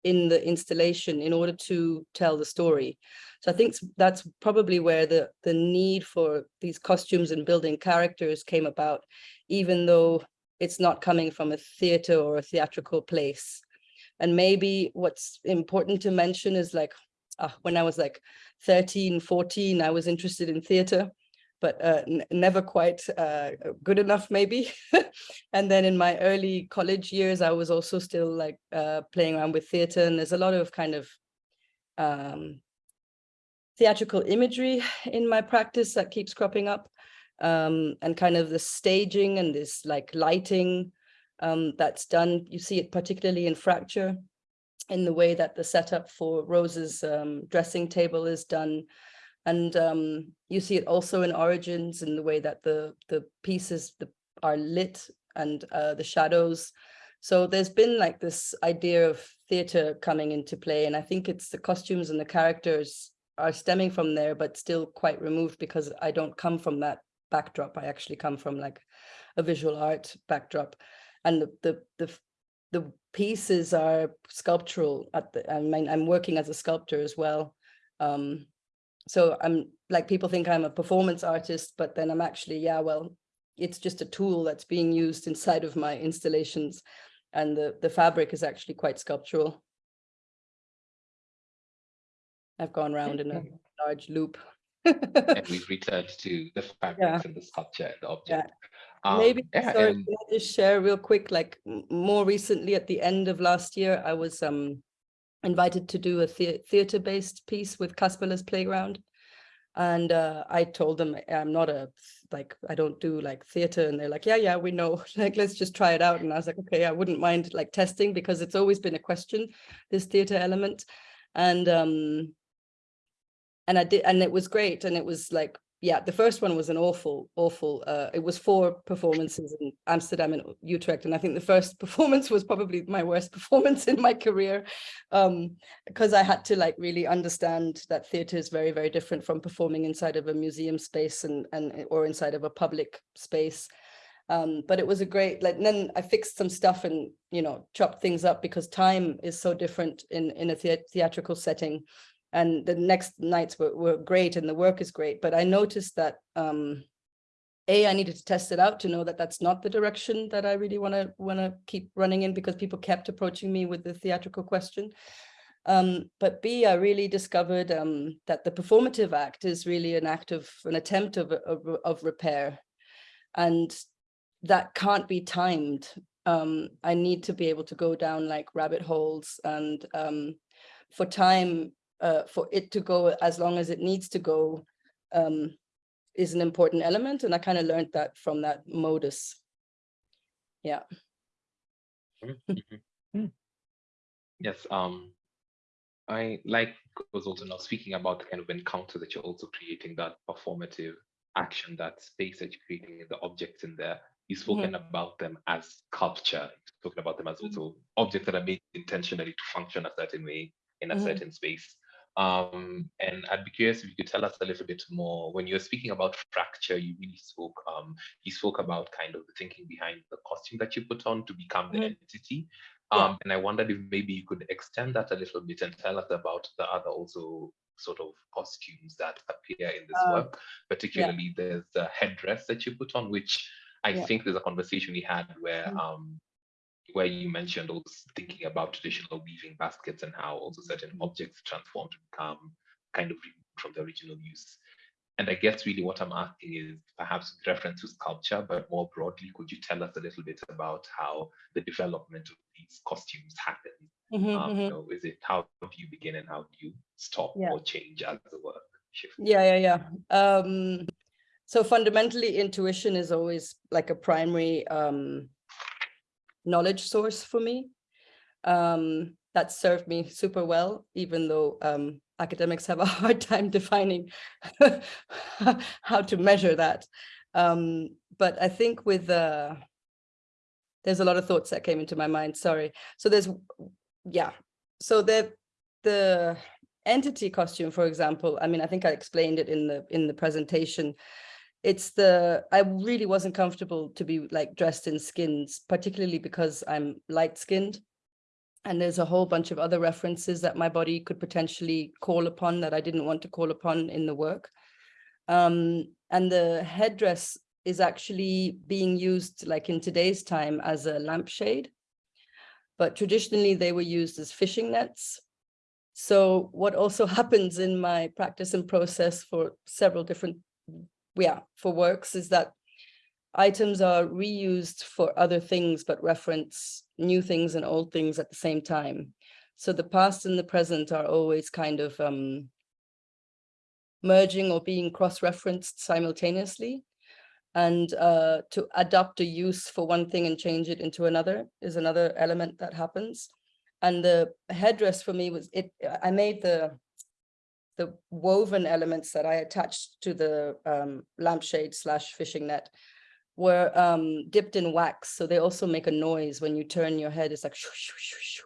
in the installation in order to tell the story. So I think that's probably where the, the need for these costumes and building characters came about, even though it's not coming from a theater or a theatrical place. And maybe what's important to mention is like, ah, when I was like 13, 14, I was interested in theater, but uh, never quite uh, good enough maybe. [LAUGHS] and then in my early college years, I was also still like uh, playing around with theater and there's a lot of kind of um, theatrical imagery in my practice that keeps cropping up um, and kind of the staging and this like lighting um, that's done. You see it particularly in Fracture in the way that the setup for Rose's um, dressing table is done. And um, you see it also in Origins in the way that the, the pieces the, are lit and uh, the shadows. So there's been like this idea of theater coming into play. And I think it's the costumes and the characters are stemming from there, but still quite removed because I don't come from that backdrop. I actually come from like a visual art backdrop. And the the the, the pieces are sculptural at the I mean I'm working as a sculptor as well. Um so I'm like people think I'm a performance artist, but then I'm actually, yeah, well, it's just a tool that's being used inside of my installations. And the, the fabric is actually quite sculptural. I've gone round in a large loop. and we've [LAUGHS] returned to the fabrics and the sculpture and the object. Um, Maybe, yeah, sorry, and- can I just share real quick, like more recently at the end of last year, I was um invited to do a thea- theater-based piece with Kaspale's Playground. And uh, I told them I'm not a, like, I don't do like theater. And they're like, yeah, yeah, we know, [LAUGHS] like, let's just try it out. And I was like, okay, I wouldn't mind like testing because it's always been a question, this theater element. And um, and I did, and it was great. And it was like, yeah, the first one was an awful, awful, uh, it was four performances in Amsterdam and Utrecht. And I think the first [LAUGHS] performance was probably my worst performance in my career. Um, because I had to like really understand that theater is very, very different from performing inside of a museum space and, and, or inside of a public space. Um, but it was a great, like, and then I fixed some stuff and, you know, chopped things up because time is so different in, in a thea- theatrical setting and the next nights were, were great and the work is great but i noticed that um a i needed to test it out to know that that's not the direction that i really want to want to keep running in because people kept approaching me with the theatrical question. Um but b i really discovered um that the performative act is really an act of an attempt of of, of repair. And that can't be timed. Um i need to be able to go down like rabbit holes and um for time uh, for it to go as long as it needs to go um, is an important element. And I kind of learned that from that modus. Yeah. Mhm. [LAUGHS] Yes, um, I like was also now speaking about the kind of encounter that you're also creating, that performative action, that space that you're creating, the objects in there. You've spoken about them as sculpture, you've spoken about them as also objects that are made intentionally to function a certain way in a certain space. Um, and I'd be curious if you could tell us a little bit more. When you were speaking about fracture, you really spoke. Um, you spoke about kind of the thinking behind the costume that you put on to become the Mhm. entity. Yeah. Um, and I wondered if maybe you could extend that a little bit and tell us about the other also sort of costumes that appear in this Uh, work. Particularly, there's the headdress that you put on, which I Yeah. think there's a conversation we had where Mm. um, where you mentioned also thinking about traditional weaving baskets and how also certain Mm-hmm. objects transform to become kind of removed from the original use. And I guess really what I'm asking is perhaps with reference to sculpture, but more broadly, could you tell us a little bit about how the development of these costumes happens? Mhm, Um, mhm. you know, is it how do you begin and how do you stop Yeah. or change as the work? shift. Yeah, yeah, yeah. Um, so fundamentally, intuition is always like a primary um, knowledge source for me. Um, that served me super well, even though um, academics have a [LAUGHS] hard time defining [LAUGHS] how to measure that. Um, but I think with uh, there's a lot of thoughts that came into my mind. Sorry. So there's yeah. So the the entity costume, for example, I mean, I think I explained it in the in the presentation. It's the I really wasn't comfortable to be like dressed in skins, particularly because I'm light skinned. And there's a whole bunch of other references that my body could potentially call upon that I didn't want to call upon in the work. Um, and the headdress is actually being used like in today's time as a lampshade. But traditionally they were used as fishing nets. So what also [LAUGHS] happens in my practice and process for several different, yeah, for works is that items are reused for other things, but reference new things and old things at the same time. So the past and the present are always kind of um, merging or being cross-referenced simultaneously. And uh, to adopt a use for one thing and change it into another is another element that happens. And the headdress for me was it. I made the the woven elements that I attached to the um, lampshade slash fishing net were um, dipped in wax. So they also make a noise when you turn your head. It's like shoo, shoo, shoo, shoo.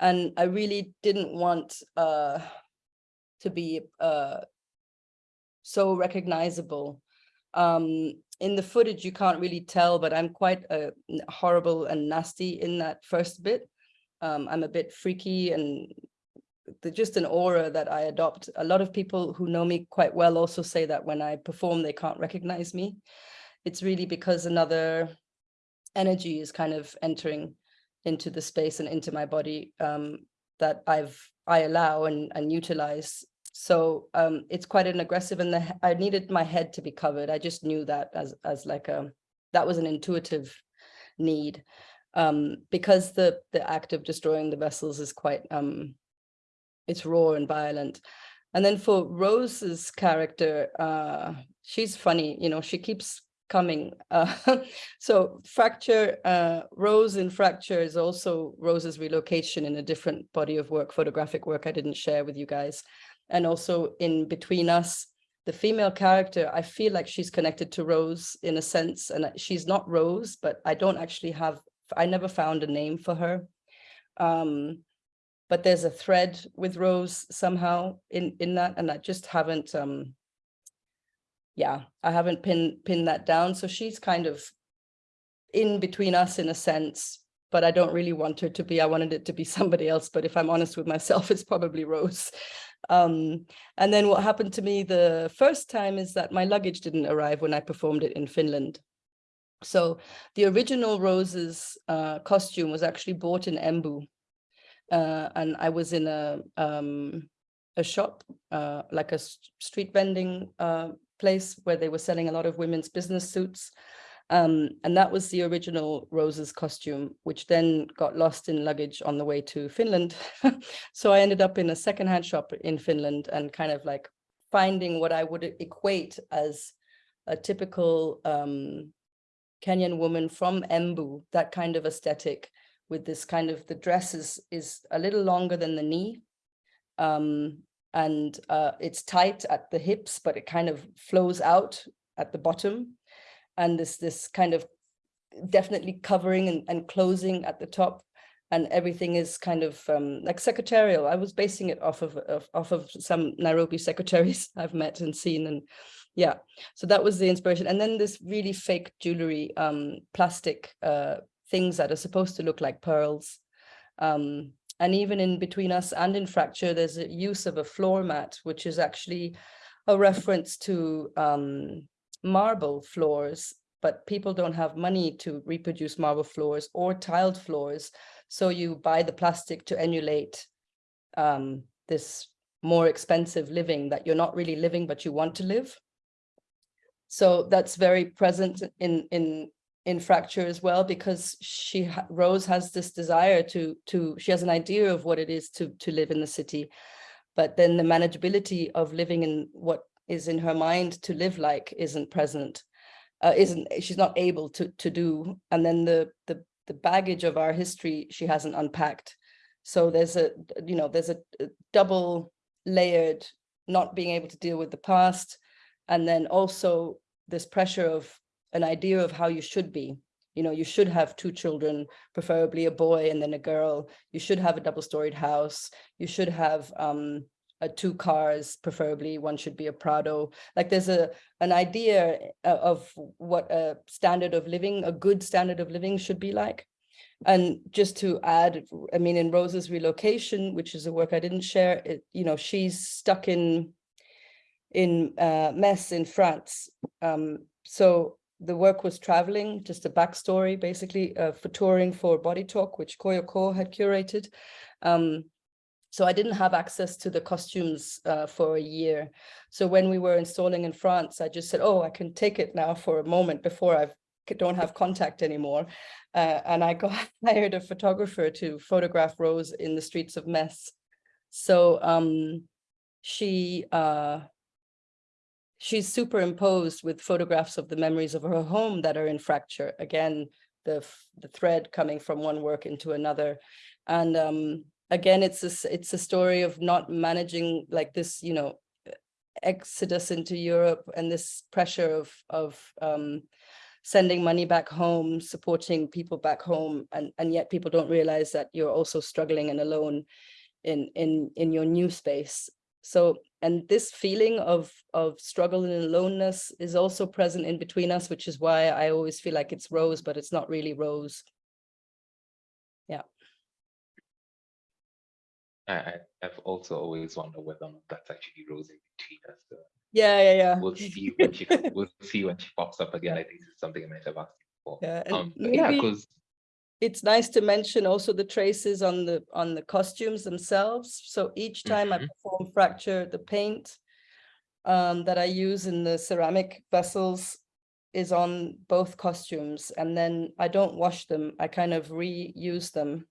And I really didn't want uh, to be uh, so recognizable. Um, in the footage, you can't really tell, but I'm quite uh, horrible and nasty in that first bit. Um, I'm a bit freaky and the, just an aura that I adopt. A lot of people who know me quite well also say that when I perform, they can't recognize me. It's really because another energy is kind of entering into the space and into my body um, that I've I allow and, and utilize. So um, it's quite an aggressive and the, I needed my head to be covered. I just knew that as, as like a, that was an intuitive need um, because the, the act of destroying the vessels is quite, um, it's raw and violent. And then for Rose's character, uh, she's funny, you know, she keeps coming. Uh, [LAUGHS] so fracture, uh, Rose in fracture is also Rose's relocation in a different body of work, photographic work I didn't share with you guys. And also in Between Us, the female character, I feel like she's connected to Rose in a sense, and she's not Rose, but I don't actually have, I never found a name for her. Um, but there's a thread with Rose somehow in, in that, and I just haven't, um, yeah, I haven't pinned, pinned that down. So she's kind of in between us in a sense, but I don't really want her to be, I wanted it to be [LAUGHS] somebody else. But if I'm honest with myself, it's probably Rose. Um, and then what happened to me the first time is that my luggage didn't arrive when I performed it in Finland. So the original Rose's uh, costume was actually bought in Embu. Uh, and I was in a um, a shop, uh, like a street vending uh, place where they were selling a lot of women's business suits. Um, and that was the original Rose's costume, which then got lost in luggage on the way to Finland. [LAUGHS] so I ended up in a secondhand shop in Finland and kind of like finding what I would equate as a typical um, Kenyan woman from Embu, that kind of aesthetic with this kind of, the dress is, is a little longer than the knee. Um, and uh, it's tight at the hips, but it kind of flows out at the bottom. And this, this kind of definitely covering and, and closing at the top and everything is kind of um, like secretarial. I was basing it off of, of, off of some Nairobi secretaries [LAUGHS] I've met and seen, and yeah, so that was the inspiration. And then this really fake jewelry, um, plastic uh, things that are supposed to look like pearls, um, and even in between us and in fracture, there's a use of a floor mat, which is actually a reference to um, marble floors, but people don't have money to reproduce marble floors or tiled floors. So you buy the plastic to emulate um, this more expensive living that you're not really living, but you want to live. So that's very present in, in in fracture as well because she Rose has this desire to to she has an idea of what it is to to live in the city. But then the manageability of living in what is in her mind to live like isn't present, uh, isn't she's not able to to do, and then the the the baggage of our history she hasn't unpacked. So there's a you know there's a, a double layered not being able to deal with the past, and then also this pressure of an idea of how you should be. You know, you should have two children, preferably a boy and then a girl. You should have a double-storied house. You should have um, two cars, preferably one should be a Prado. Like there's a an idea uh, of what a standard of living, a good standard of living should be like. And just to add, I mean, in Rose's relocation, which is a work I didn't share, it, you know, she's stuck in in uh, in France. Um, so the work was traveling, just a backstory, basically uh, for touring for Body Talk, which Koyo Kouoh had curated. Um, so I didn't have access to the costumes uh, for a year. So when we were installing in France, I just said, oh, I can take it now for a moment before I don't have contact anymore. Uh, and I got [LAUGHS] hired a photographer to photograph Rose in the streets of Metz. So um, she uh, she's superimposed with photographs of the memories of her home that are in fracture. Again, the, the thread coming from one work into another. And um, again, it's a, it's a story of not managing like this, you know, exodus into Europe and this pressure of, of um, sending money back home, supporting people back home, and, and yet people don't realize that you're also struggling and alone in, in, in your new space. So, and this feeling of, of struggle and aloneness is also present in between us, which is why I always feel like it's Rose, but it's not really Rose. Yeah. I, I've also always wondered whether or not that's actually Rose in between us. so Yeah, yeah, yeah. We'll [LAUGHS] see when she, we'll see when she pops up again. I think this is something I might have asked before. Yeah, Um, yeah, because it's nice to mention also the traces on the on the costumes themselves. So each time I Mhm. perform fracture, the paint um, that I use in the ceramic vessels is on both costumes, and then I don't wash them. I kind of reuse them.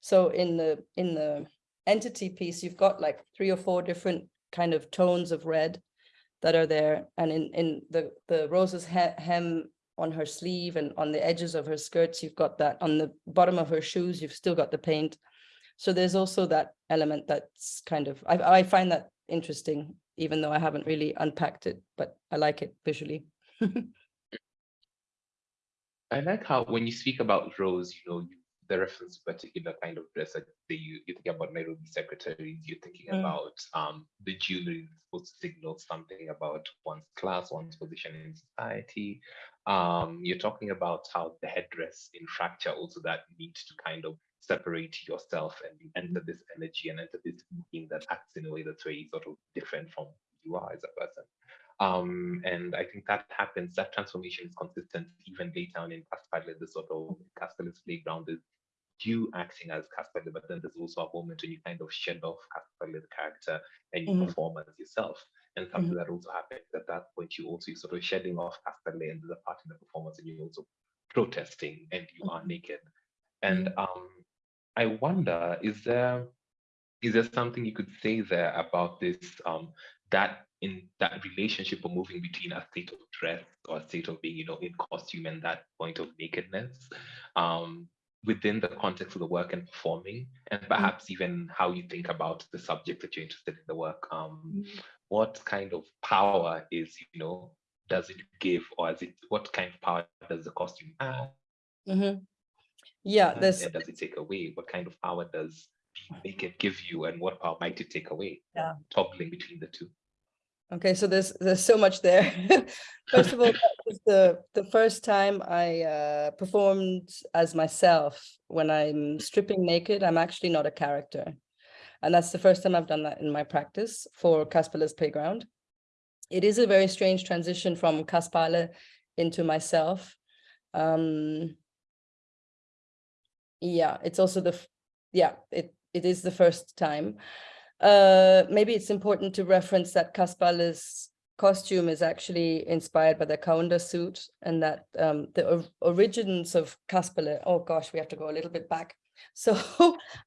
So in the in the entity piece, you've got like three or four different kind of tones of red that are there, and in in the the rose's he hem on her sleeve and on the edges of her skirts, you've got that on the bottom of her shoes, you've still got the paint. So there's also that element that's kind of, I, I find that interesting, even though I haven't really unpacked it, but I like it visually. [LAUGHS] I like how when you speak about Rose, you know, you, the reference to particular kind of dress, like say you, you're thinking about Nairobi secretaries, you're thinking Mm. about um, the jewelry supposed to signal something about one's class, one's position in society. Um, you're talking about how the headdress in fracture also that needs to kind of separate yourself and you enter this energy and enter this being that acts in a way that's very sort of different from you are as a person. Um, and I think that happens, that transformation is consistent even later on in Kaspale, the sort of Kaspale's playground is you acting as Kaspale, but then there's also a moment when you kind of shed off the character, and you Mhm. perform as yourself. And something that also happens at that point, you also sort of shedding off Kaspale and there's a part in the performance and you're also protesting and you are Mhm. naked. And um, I wonder, is there is there something you could say there about this um that in that relationship or moving between a state of dress or a state of being you know in costume and that point of nakedness um within the context of the work and performing and perhaps even how you think about the subject that you're interested in the work um what kind of power is you know does it give or is it what kind of power does the costume add Mhm. Yeah, and, there's and does it take away? What kind of power does being naked give you, and what power might it take away? Yeah. Toggling between the two. Okay, so there's there's so much there. [LAUGHS] First of all, was the the first time I uh, performed as myself. When I'm stripping naked, I'm actually not a character, and that's the first time I've done that in my practice for Kaspale's Playground. It is a very strange transition from Kaspale into myself. Um, yeah, it's also the yeah it it is the first time. Uh, maybe it's important to reference that Kaspale's costume is actually inspired by the Kaunda suit and that um, the origins of Kaspale, oh gosh, we have to go a little bit back. [LAUGHS] so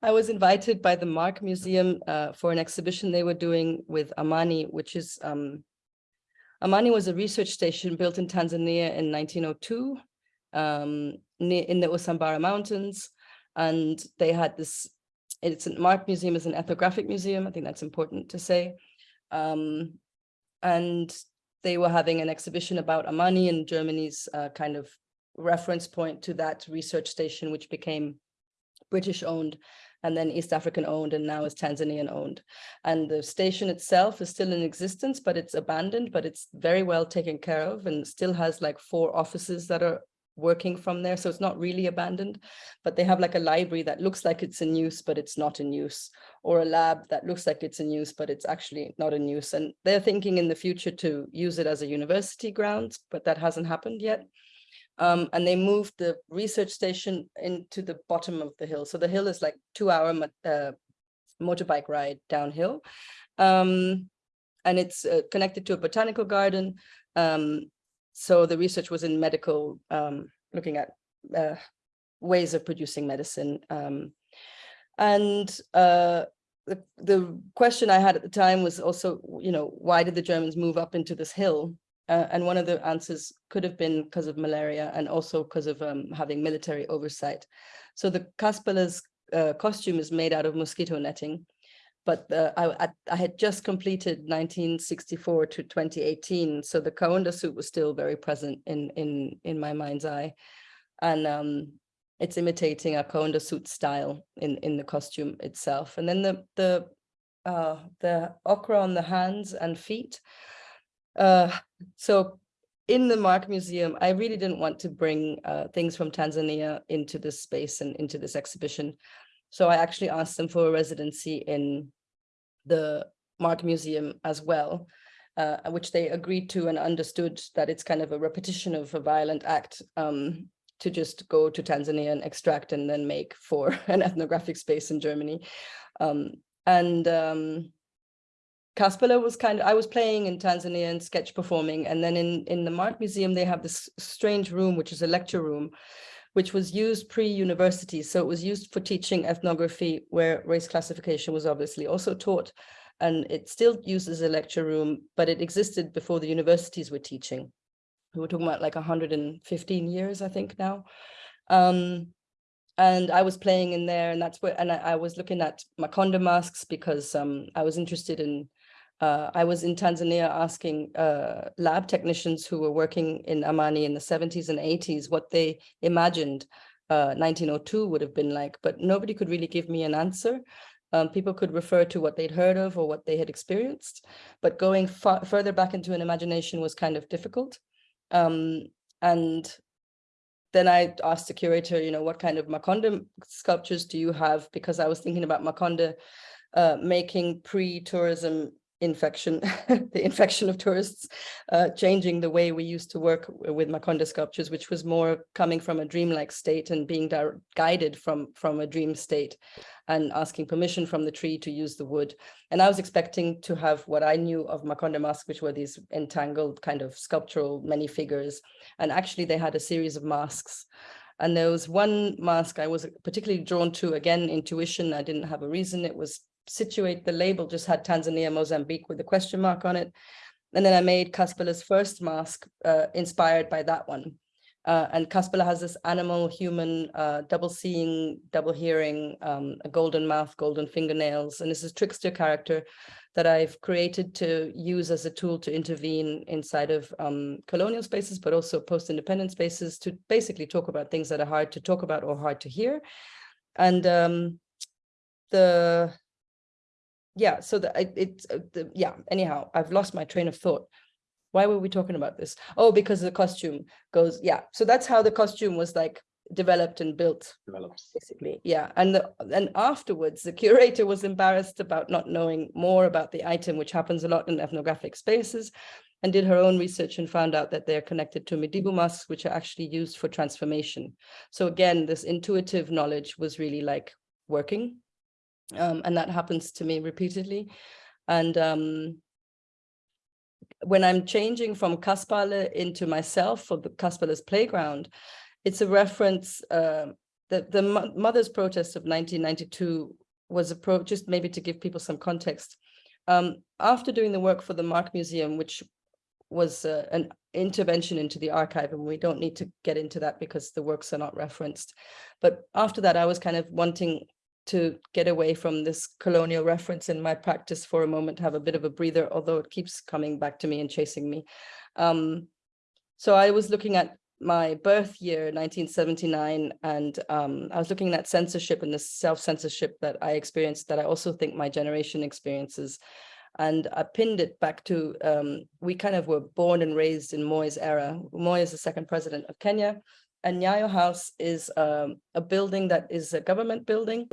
I was invited by the MARKK Museum uh, for an exhibition they were doing with Amani, which is um, Amani was a research station built in Tanzania in 1902 um, in the Usambara Mountains. And they had this, it's a MARKK Museum is an ethnographic museum. I think that's important to say. Um, and they were having an exhibition about Amani and Germany's uh, kind of reference point to that research station, which became British owned and then East African owned and now is Tanzanian owned. And the station itself is still in existence, but it's abandoned, but it's very well taken care of and still has like four offices that are working from there. So it's not really abandoned, but they have like a library that looks like it's in use, but it's not in use, or a lab that looks like it's in use, but it's actually not in use. And they're thinking in the future to use it as a university grounds, but that hasn't happened yet. Um, and they moved the research station into the bottom of the hill. So the hill is like two hour uh, motorbike ride downhill. Um, and it's uh, connected to a botanical garden. Um, so the research was in medical, um, looking at uh, ways of producing medicine. Um, and uh, the, the question I had at the time was also, you know, why did the Germans move up into this hill? Uh, and one of the answers could have been because of malaria and also because of um, having military oversight. So the Kaspale's uh, costume is made out of mosquito netting, but uh, I, I, had just completed 1964 to 2018, so the Kaunda suit was still very present in in in my mind's eye, and um, it's imitating a Kaunda suit style in in the costume itself. And then the the uh, the ochre on the hands and feet uh, so in the MARKK Museum, I really didn't want to bring uh, things from Tanzania into this space and into this exhibition. So I actually asked them for a residency in the MARKK Museum as well, uh, which they agreed to and understood that it's kind of a repetition of a violent act um, to just go to Tanzania and extract and then make for [LAUGHS] an ethnographic space in Germany. Um, and um, was kind of, I was playing in Tanzania and sketch performing. And then in, in the MARKK Museum, they have this strange room, which is a lecture room, which was used pre-university. So it was used for teaching ethnography where race classification was obviously also taught. And it still uses a lecture room, but it existed before the universities were teaching. We were talking about like 115 years, I think now. Um, and I was playing in there and that's where, and I, I was looking at Makonde masks because um, I was interested in uh, I was in Tanzania asking uh, lab technicians who were working in Amani in the 70s and 80s what they imagined uh, 1902 would have been like, but nobody could really give me an answer. Um, people could refer to what they'd heard of or what they had experienced, but going further back into an imagination was kind of difficult. Um, and then I asked the curator, you know, what kind of Makonde sculptures do you have? Because I was thinking about Makonde uh, making pre-tourism infection, [LAUGHS] the infection of tourists, uh, changing the way we used to work with Makonde sculptures, which was more coming from a dreamlike state and being guided from, from a dream state and asking permission from the tree to use the wood. And I was expecting to have what I knew of Makonde masks, which were these entangled kind of sculptural many figures. And actually they had a series of masks and there was one mask I was particularly drawn to, again, intuition. I didn't have a reason. It was situate the label just had Tanzania, Mozambique with a question mark on it. And then I made Kaspale's first mask uh, inspired by that one. Uh, and Kaspale has this animal, human, uh, double seeing, double hearing, um, a golden mouth, golden fingernails. And this is trickster character that I've created to use as a tool to intervene inside of um, colonial spaces, but also post-independent spaces to basically talk about things that are hard to talk about or hard to hear. And um, the yeah, so the, it's, uh, the, yeah, anyhow, I've lost my train of thought. Why were we talking about this? Oh, because the costume goes, yeah. So that's how the costume was like developed and built Develops. basically yeah and the, and afterwards the curator was embarrassed about not knowing more about the item which happens a lot in ethnographic spaces and did her own research and found out that they're connected to Midimu masks which are actually used for transformation so again this intuitive knowledge was really like working um, and that happens to me repeatedly. And um, when I'm changing from Kaspale into myself for the Kaspale's playground, it's a reference, uh, the, the mother's protest of 1992 was a pro, just maybe to give people some context. Um, after doing the work for the MARKK Museum, which was uh, an intervention into the archive, and we don't need to get into that because the works are not referenced. But after that, I was kind of wanting to get away from this colonial reference in my practice for a moment, have a bit of a breather, although it keeps coming back to me and chasing me. Um, so I was looking at my birth year, 1979, and um, I was looking at censorship and the self-censorship that I experienced that I also think my generation experiences. And I pinned it back to, um, we kind of were born and raised in Moi's era. Moi is the second president of Kenya. And Nyayo House is um, a building that is a government building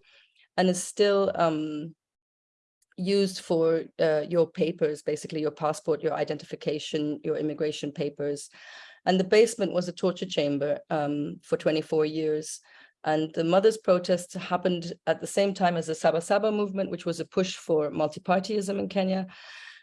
and is still um, used for uh, your papers, basically your passport, your identification, your immigration papers. And the basement was a torture chamber um, for 24 years. And the mothers' protest happened at the same time as the Saba Saba movement, which was a push for multipartyism in Kenya.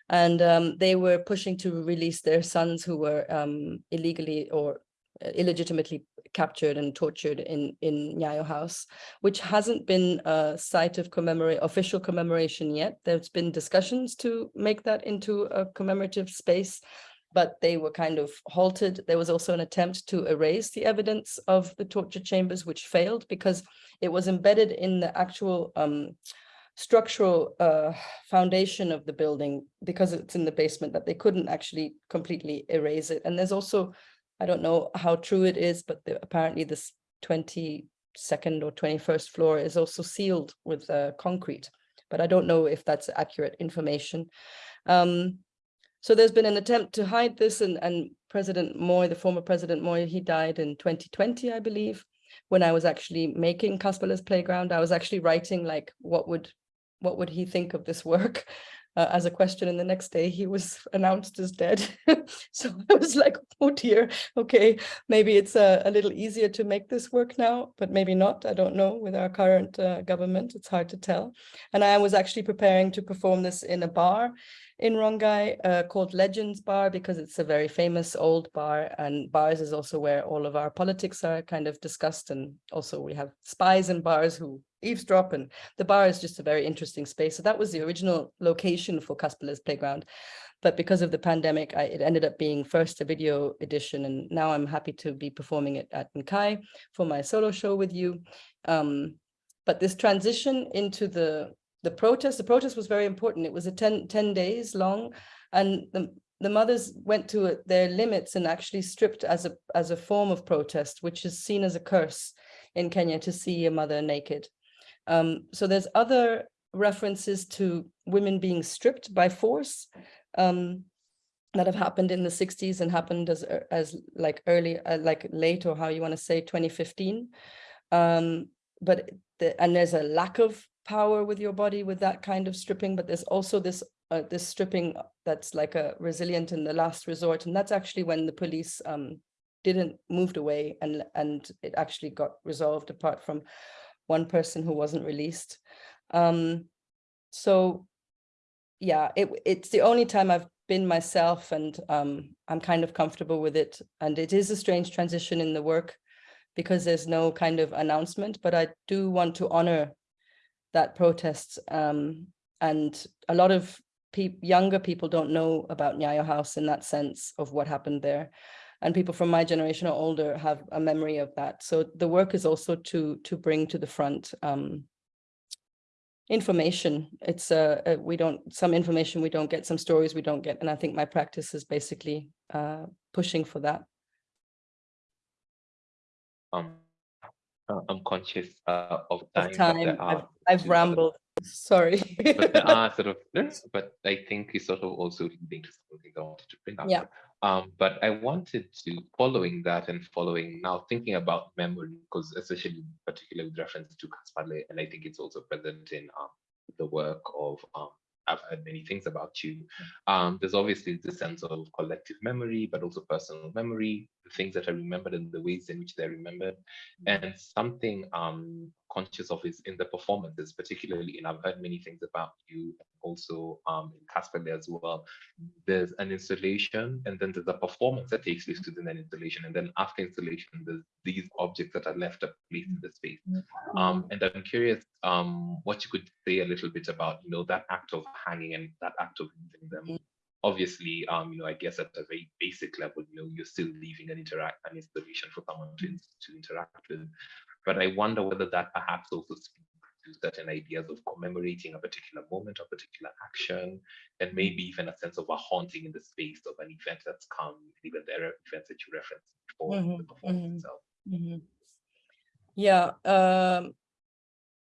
And um, they were pushing to release their sons who were um, illegally or illegitimately captured and tortured in in Nyayo House, which hasn't been a site of commemorate official commemoration yet. There's been discussions to make that into a commemorative space, but they were kind of halted. There was also an attempt to erase the evidence of the torture chambers, which failed because it was embedded in the actual um, structural uh, foundation of the building because it's in the basement that they couldn't actually completely erase it. And there's also I don't know how true it is, but the, apparently this 22nd or 21st floor is also sealed with uh, concrete, but I don't know if that's accurate information. Um, so there's been an attempt to hide this and, and President Moi, the former President Moi, he died in 2020, I believe, when I was actually making Kaspale's Playground. I was actually writing like, what would what would he think of this work? [LAUGHS] uh, as a question and the next day he was [LAUGHS] announced as dead. [LAUGHS] so I was like, oh dear, okay, maybe it's a, a, little easier to make this work now, but maybe not, I don't know, with our current uh, government, it's hard to tell. And I was actually preparing to perform this in a bar in Rongai uh, called Legends Bar because it's a very famous old bar and bars is also where all of our politics are kind of discussed and also we have spies in bars who eavesdrop and the bar is just a very interesting space. So that was the original location for Kaspale's Playground. But because of the pandemic, I, it ended up being first a video edition and now I'm happy to be performing it at Nkai for my solo show with you. Um, but this transition into the the protest, the protest was very important. It was a 10, 10 days long and the, the mothers went to their limits and actually stripped as a, as a form of protest, which is seen as a curse in Kenya to see a mother naked. Um, so there's other references to women being stripped by force um, that have happened in the 60s and happened as as like early, uh, like late or how you want to say 2015. Um, but the, and there's a lack of power with your body with that kind of stripping, but there's also this uh, this stripping that's like a resilient in the last resort, and that's actually when the police um, didn't moved away and and it actually got resolved apart from one person who wasn't released. Um, so yeah, it, it's the only time I've been myself and um, I'm kind of comfortable with it. And it is a strange transition in the work because there's no kind of announcement, but I do want to honor that protests Um, and a lot of pe younger people don't know about Nyayo House in that sense of what happened there. And people from my generation or older have a memory of that. So the work is also to to bring to the front um, information. It's uh, uh, we don't some information we don't get, some stories we don't get, and I think my practice is basically uh, pushing for that. Um, uh, I'm conscious uh, of time. Of time. I've, I've rambled. Sorry. but there [LAUGHS] are sort of, [LAUGHS] but I think it's sort of also leading to something I wanted to bring up. Yeah. Um, but I wanted to, following that and following now thinking about memory, because especially particularly with reference to Kaspale, and I think it's also present in um, the work of um, I've heard many things about you. Um, there's obviously the sense of collective memory, but also personal memory, the things that are remembered and the ways in which they're remembered. And something um conscious of is in the performances, particularly, and I've heard many things about you also um, in Kaspale as well, there's an installation and then there's a performance that takes place within an installation. And then after installation, there's these objects that are left up placed in the space. Um, and I'm curious um, what you could say a little bit about, you know, that act of hanging and that act of leaving them. Obviously, um, you know, I guess at a very basic level, you know, you're still leaving an interact an installation for someone to, to interact with. But I wonder whether that perhaps also speaks to certain ideas of commemorating a particular moment, a particular action, and maybe even a sense of a haunting in the space of an event that's come, even the events that you referenced before in the Mhm, performance mhm. itself. Mhm. Yeah, um,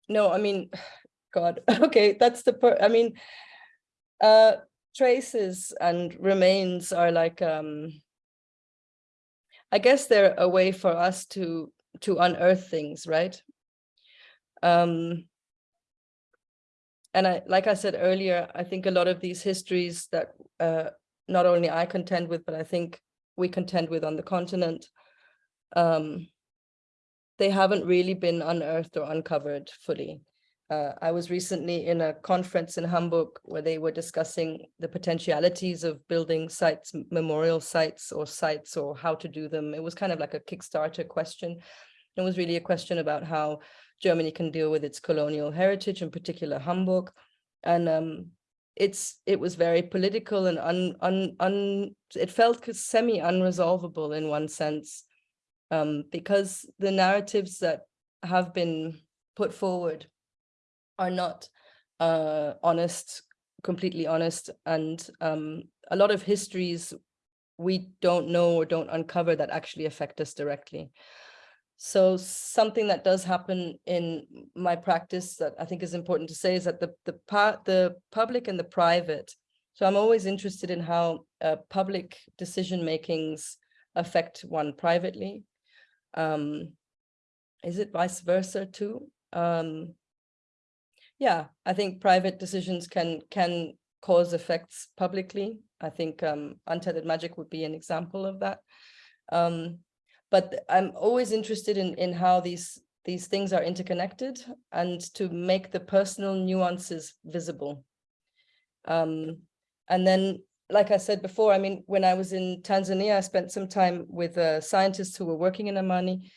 no, I mean, [SIGHS] God, [LAUGHS] okay, that's the per, I mean, uh, traces and remains are like, um, I guess they're a way for us to, to unearth things, right? Um, and I, like I said earlier, I think a lot of these histories that, uh, not only I contend with, but I think we contend with on the continent, um, they haven't really been unearthed or uncovered fully. Uh, I was recently in a conference in Hamburg where they were discussing the potentialities of building sites, memorial sites or sites or how to do them. It was kind of like a Kickstarter question. It was really a question about how Germany can deal with its colonial heritage, in particular Hamburg. And um, it's it was very political and un, un, un, it felt semi unresolvable in one sense um, because the narratives that have been put forward are not uh, honest, completely honest, and um, a lot of histories we don't know or don't uncover that actually affect us directly. So something that does happen in my practice that I think is important to say is that the the the public and the private. So I'm always interested in how uh, public decision makings affect one privately um is it vice versa too um yeah i think private decisions can can cause effects publicly. I think um untethered magic would be an example of that. Um but i'm always interested in in how these these things are interconnected and to make the personal nuances visible. Um and then like I said before, I mean, when I was in Tanzania, I spent some time with uh, scientists who were working in Amani,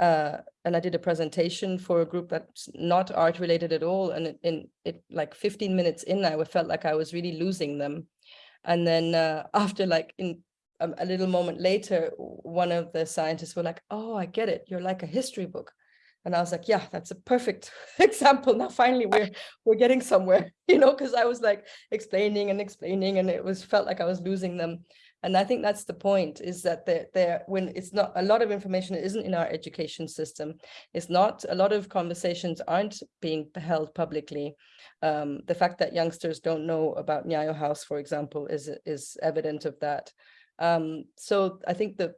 uh, and I did a presentation for a group that's not art related at all. And in, in it, like 15 minutes in, I felt like I was really losing them. And then uh, [LAUGHS] after like in um, a little moment later, one of the scientists were like, "Oh, I get it. You're like a history book." And I was like, yeah, that's a perfect [LAUGHS] example. Now finally we're we're getting somewhere, [LAUGHS] you know, because I was like explaining and explaining and it was felt like I was losing them. And I think that's the point is that they're, they're when it's not a lot of information isn't in our education system. It's not a lot of conversations aren't being held publicly. Um, the fact that youngsters don't know about Nyayo House, for example, is is evident of that. Um, so I think the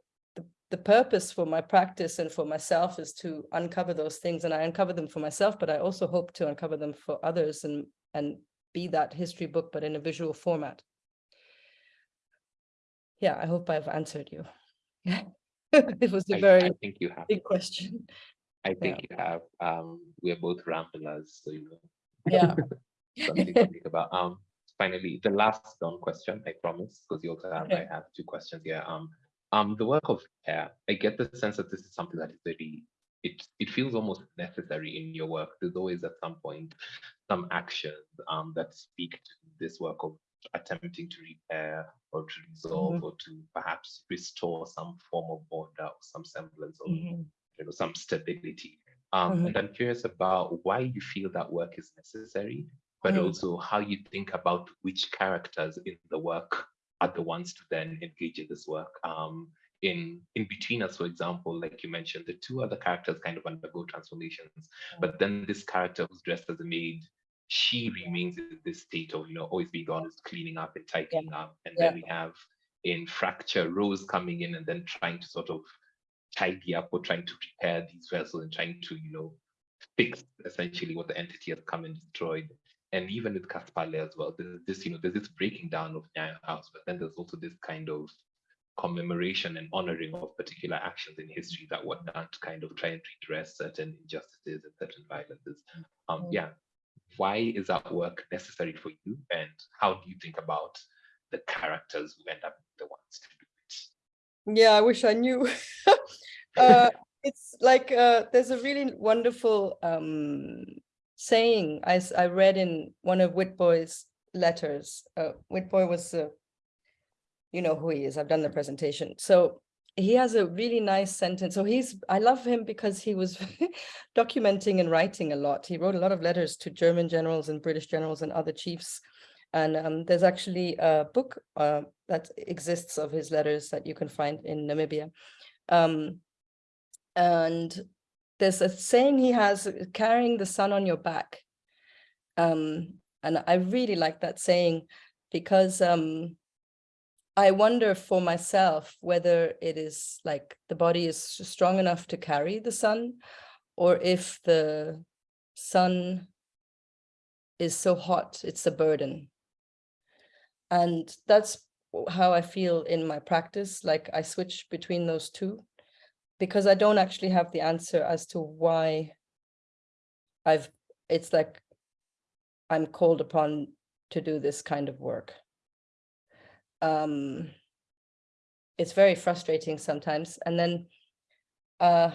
the purpose for my practice and for myself is to uncover those things and I uncover them for myself, but I also hope to uncover them for others and, and be that history book, but in a visual format. Yeah, I hope I've answered you. [LAUGHS] it was a I, very I think you have. big question. I think you have. Um, we're both ramblers, so you know. Yeah. [LAUGHS] something to think about. Um, finally, the last done question, I promise, because you also have, Okay. I have two questions here. Um, um, the work of hair, I get the sense that this is something that is very, it, it feels almost necessary in your work. There's always at some point some actions um, that speak to this work of attempting to repair or to resolve or to perhaps restore some form of order or some semblance of Mhm. you know, some stability. Um, Mhm. And I'm curious about why you feel that work is necessary, but Mhm. also how you think about which characters in the work are the ones to then engage in this work. Um, in in between us, for example, like you mentioned, the two other characters kind of undergo transformations, but then this character who's dressed as a maid, she remains in this state of you know always being honest, cleaning up and tightening up, and then we have in fracture Rose coming in and then trying to sort of tidy up or trying to repair these vessels and trying to, you know, fix essentially what the entity has come and destroyed. And even with Kaspale as well, there's this, you know, there's this breaking down of Nyayo House, but then there's also this kind of commemoration and honoring of particular actions in history that were done to kind of try and redress certain injustices and certain violences. Um, Mm. yeah, why is that work necessary for you? And how do you think about the characters who end up the ones to do it? Yeah, I wish I knew. [LAUGHS] uh, it's like uh, there's a really wonderful um, saying I read in one of Witbooi's letters. Uh, Witbooi was, uh, you know who he is. I've done the presentation. So he has a really nice sentence. So he's, I love him because he was [LAUGHS] documenting and writing a lot. He wrote a lot of letters to German generals and British generals and other chiefs. And um, there's actually a book uh, that exists of his letters that you can find in Namibia. Um, and there's a saying he has, carrying the sun on your back. Um, and I really like that saying because um, I wonder for myself whether it is like the body is strong enough to carry the sun or if the sun is so hot, it's a burden. And that's how I feel in my practice, like I switch between those two because I don't actually have the answer as to why I've, it's like I'm called upon to do this kind of work. Um, it's very frustrating sometimes. And then uh,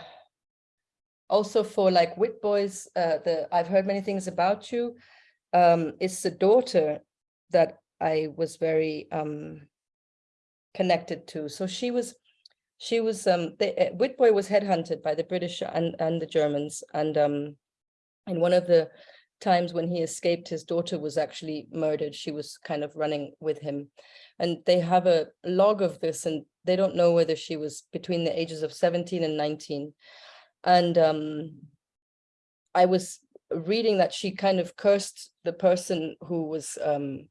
also for like Witbooi's, uh, the I've heard many things about you. Um, it's the daughter that I was very um, connected to. So she was, she was, um, uh, Witbooi was headhunted by the British and, and the Germans. And um, in one of the times when he escaped, his daughter was actually murdered. She was kind of running with him. And they have a log of this and they don't know whether she was between the ages of 17 and 19. And um, I was reading that she kind of cursed the person who was um,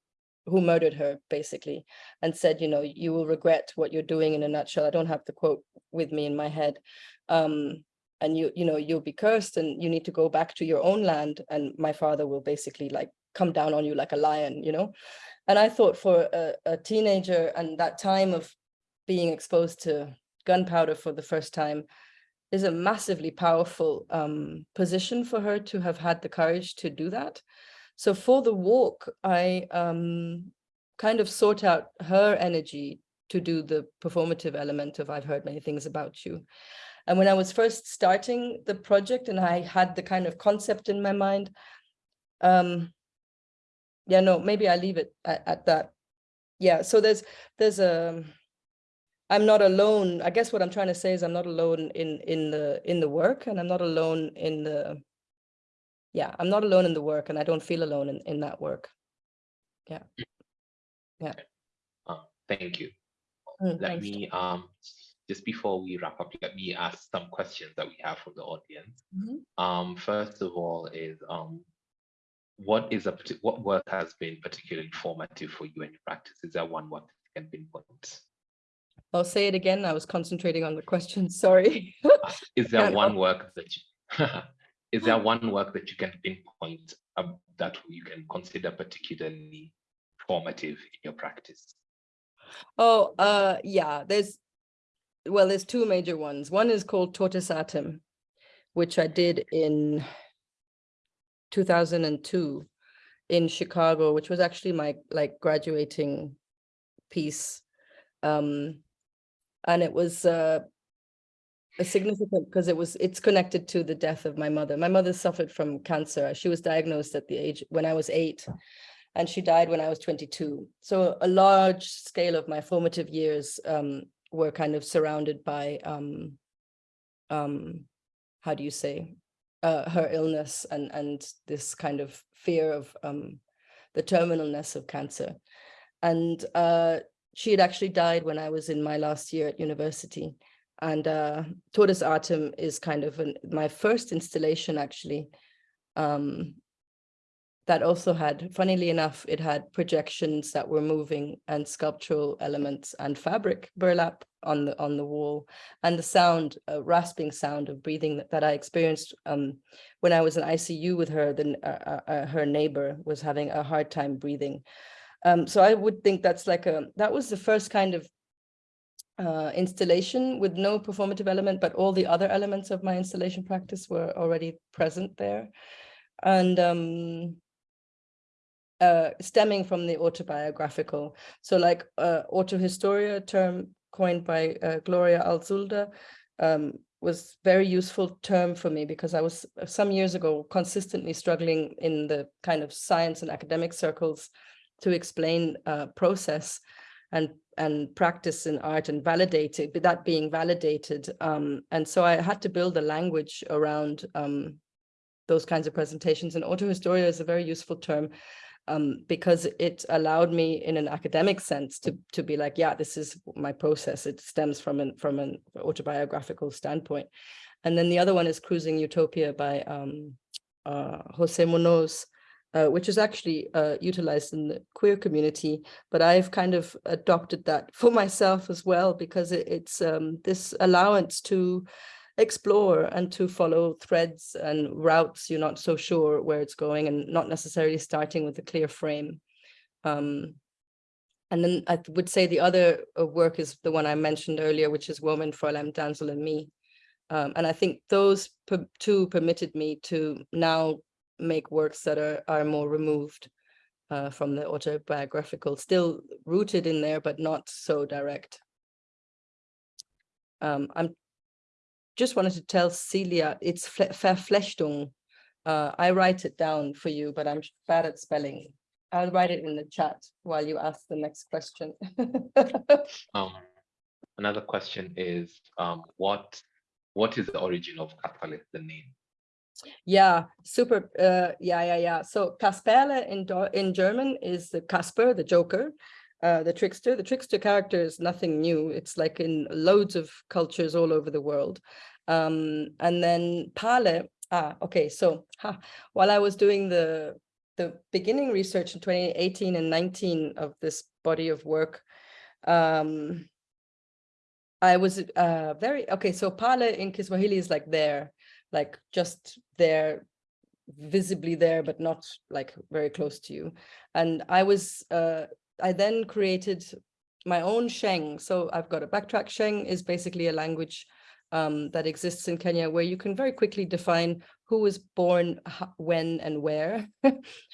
who murdered her basically and said, you know, you will regret what you're doing in a nutshell. I don't have the quote with me in my head. Um, and you, you know, you'll be cursed and you need to go back to your own land. And my father will basically like come down on you like a lion, you know? And I thought for a, a teenager and that time of being exposed to gunpowder for the first time is a massively powerful um, position for her to have had the courage to do that. So for the walk, I um, kind of sort out her energy to do the performative element of I've heard many things about you. And when I was first starting the project and I had the kind of concept in my mind, um, yeah, no, maybe I leave it at, at that. Yeah, so there's there's a I'm not alone. I guess what I'm trying to say is I'm not alone in in the in the work and I'm not alone in the yeah, I'm not alone in the work and I don't feel alone in, in that work. Yeah. Yeah. Uh, thank you. Mm, let me um just before we wrap up, let me ask some questions that we have from the audience. Mhm. Um, first of all, is um, what is a what work has been particularly formative for you in your practice? Is there one work that you can pinpoint? I'll say it again. I was concentrating on the question. [LAUGHS] Sorry. Is there one work that you [LAUGHS] is there one work that you can pinpoint um, that you can consider particularly formative in your practice? Oh, uh, yeah, there's, well, there's two major ones. One is called Tortoise Atom, which I did in 2002 in Chicago, which was actually my like graduating piece. Um, and it was uh, a significant because it was it's connected to the death of my mother. My mother suffered from cancer. She was diagnosed at the age when I was eight and she died when I was 22. So a large scale of my formative years um, were kind of surrounded by, um, um, how do you say, uh, her illness and, and this kind of fear of um, the terminalness of cancer. And uh, she had actually died when I was in my last year at university. And uh, Tortoise Atom is kind of an, my first installation actually um, that also had, funnily enough, it had projections that were moving and sculptural elements and fabric burlap on the on the wall and the sound, a rasping sound of breathing that, that I experienced um, when I was in ICU with her. Then uh, uh, uh, her neighbor was having a hard time breathing. Um, so I would think that's like a that was the first kind of uh, installation with no performative element, but all the other elements of my installation practice were already present there. And um, uh, stemming from the autobiographical. So like uh, autohistoria term coined by uh, Gloria Anzaldúa um, was very useful term for me because I was uh, some years ago consistently struggling in the kind of science and academic circles to explain uh, process and and practice in art and validate it, but that being validated. Um, and so I had to build a language around um, those kinds of presentations. And autohistoria is a very useful term um, because it allowed me in an academic sense to, to be like, yeah, this is my process. It stems from an, from an autobiographical standpoint. And then the other one is Cruising Utopia by um, uh, Jose Munoz, uh, which is actually uh, utilized in the queer community, but I've kind of adopted that [LAUGHS] for myself as well, because it, it's um, this allowance to explore and to follow threads and routes you're not so sure where it's going and not necessarily starting with a clear frame. Um, and then I would say the other uh, work is the one I mentioned earlier, which is Woman, Fräulein, Damsel and Me. Um, and I think those two permitted me to now make works that are, are more removed uh, from the autobiographical, still rooted in there, but not so direct. Um, I'm just wanted to tell Celia, it's Verflechtung. Uh, I write it down for you, but I'm bad at spelling. I'll write it in the chat while you ask the next question. [LAUGHS] um, another question is, um, what what is the origin of Kasperle, the name? Yeah, super. Uh, yeah, yeah, yeah. So Kasperle in in German is the Casper, the Joker, uh, the trickster. The trickster character is nothing new. It's like in loads of cultures all over the world. Um, and then Pale. Ah, okay. So ha, while I was doing the the beginning research in 2018 and 19 of this body of work, um, I was uh, very okay. So Pale in Kiswahili is like there like just there visibly there but not like very close to you and i was uh i then created my own sheng. So i've got a backtrack. Sheng is basically a language um, that exists in Kenya, where you can very quickly define who was born when and where, [LAUGHS]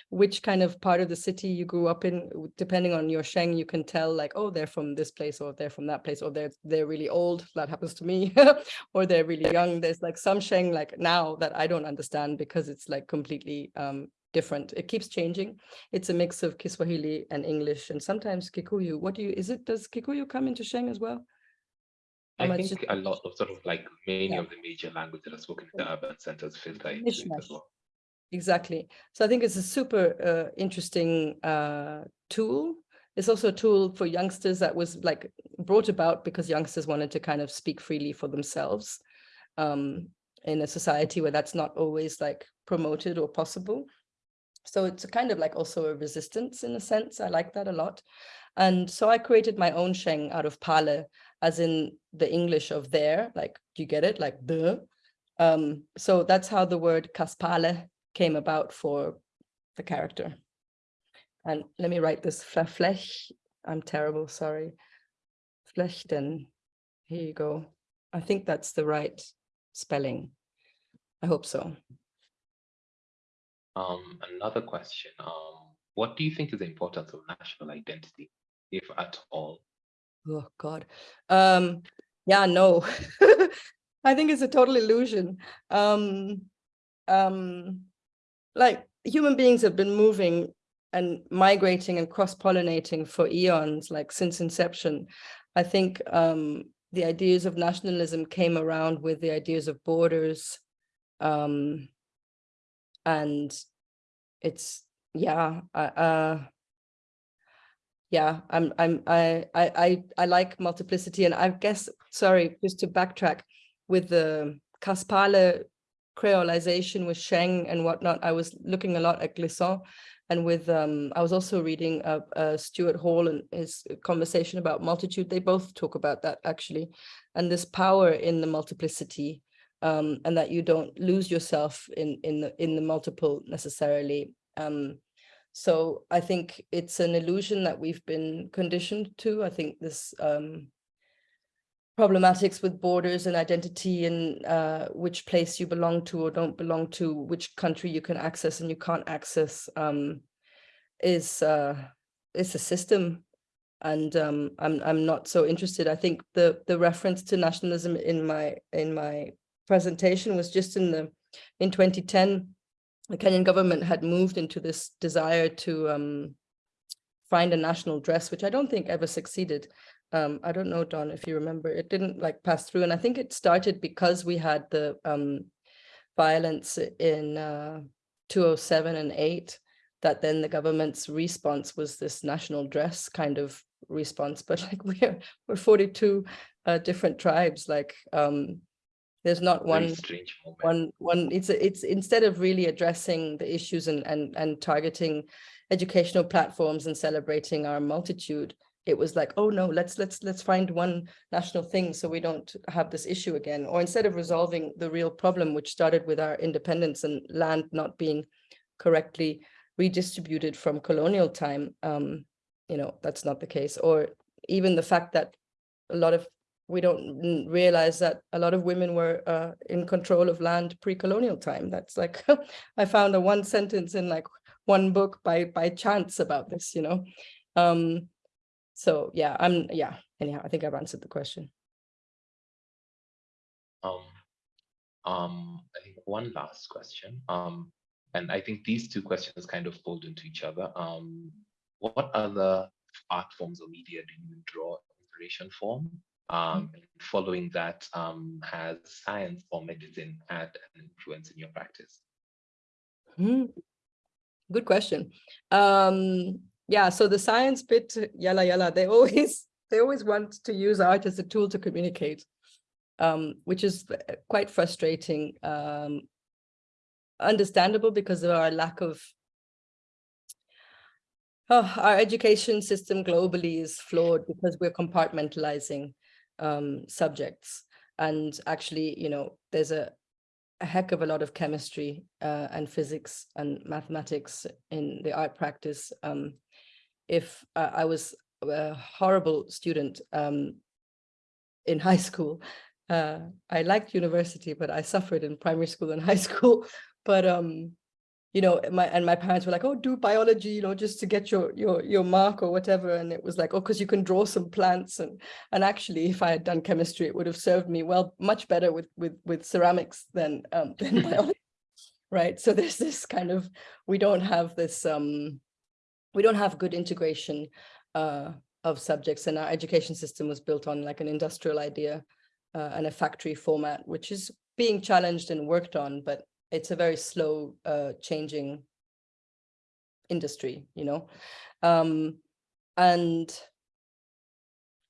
which kind of part of the city you grew up in, depending on your Sheng, you can tell like, oh, they're from this place or they're from that place, or they're they're really old, that happens to me, [LAUGHS] or they're really young. There's like some Sheng like now that I don't understand because it's like completely um, different. It keeps changing. It's a mix of Kiswahili and English and sometimes Kikuyu. What do you, is it, does Kikuyu come into Sheng as well? I think is- a lot of sort of like many Yeah. of the major languages that are spoken in the urban centers filter into it as well. Exactly. So I think it's a super uh, interesting uh, tool. It's also a tool for youngsters that was like brought about because youngsters wanted to kind of speak freely for themselves um, in a society where that's not always like promoted or possible. So it's kind of like also a resistance in a sense. I like that a lot. And so I created my own Sheng out of Pale, as in the English of there, like, do you get it? Like the. Um, so that's how the word Kaspale came about for the character. And let me write this Flech. I'm terrible, sorry. Flechten. Here you go. I think that's the right spelling. I hope so. Um, another question, um, what do you think is the importance of national identity, if at all? Oh God. Um, yeah, no. [LAUGHS] I think it's a total illusion. Um, um, like human beings have been moving and migrating and cross-pollinating for eons, like since inception. I think um, the ideas of nationalism came around with the ideas of borders. Um, and it's, yeah, uh, uh, yeah, I'm, I'm, I, I, I, like multiplicity, and I guess, sorry, just to backtrack, with the Kaspale creolization with Sheng and whatnot, I was looking a lot at Glissant, and with, um, I was also reading uh, uh, Stuart Hall and his conversation about multitude. They both talk about that actually, and this power in the multiplicity, um, and that you don't lose yourself in in the in the multiple necessarily. Um, so I think it's an illusion that we've been conditioned to. I think this um, problematics with borders and identity and uh, which place you belong to or don't belong to, which country you can access and you can't access. Um, is uh, is a system, and um, I'm I'm not so interested. I think the the reference to nationalism in my in my presentation was just in the in 2010 the Kenyan government had moved into this desire to um, find a national dress, which I don't think ever succeeded. Um, I don't know, Don, if you remember, it didn't like pass through. And I think it started because we had the um, violence in uh, 207 and 8, that then the government's response was this national dress kind of response. But [LAUGHS] like we're, we're 42 uh, different tribes, like um, there's not one one one it's a- it's instead of really addressing the issues and and and targeting educational platforms and celebrating our multitude it was like oh no let's let's let's find one national thing so we don't have this issue again. Or instead of resolving the real problem which started with our independence and land not being correctly redistributed from colonial time um you know that's not the case. Or even the fact that a lot of we don't realize that a lot of women were uh, in control of land pre-colonial time. That's like [LAUGHS] I found a one sentence in like one book by by chance about this, you know. Um, so yeah, I'm yeah. Anyhow, I think I've answered the question. Um, um, I think one last question. Um, and I think these two questions kind of fold into each other. Um, what other art forms or media do you draw inspiration from? Um, following that, um, has science or medicine had an influence in your practice? Hmm. Good question. Um, yeah, so the science bit, yalla yalla, they [LAUGHS] always they always want to use art as a tool to communicate, um, which is quite frustrating. Um, understandable because of our lack of oh, our education system globally is flawed because we're compartmentalizing um, subjects. And actually, you know, there's a, a heck of a lot of chemistry uh, and physics and mathematics in the art practice. Um, if uh, I was a horrible student um, in high school, uh, I liked university, but I suffered in primary school and [LAUGHS] high school. But um, you know, my and my parents were like, "Oh, do biology, you know, just to get your your your mark or whatever." And it was like, "Oh, because you can draw some plants." And and actually, if I had done chemistry, it would have served me well, much better with with with ceramics than um [LAUGHS] than biology, right? So there's this kind of we don't have this um we don't have good integration uh of subjects, and our education system was built on like an industrial idea uh, and a factory format, which is being challenged and worked on, but it's a very slow uh, changing industry, you know. Um, and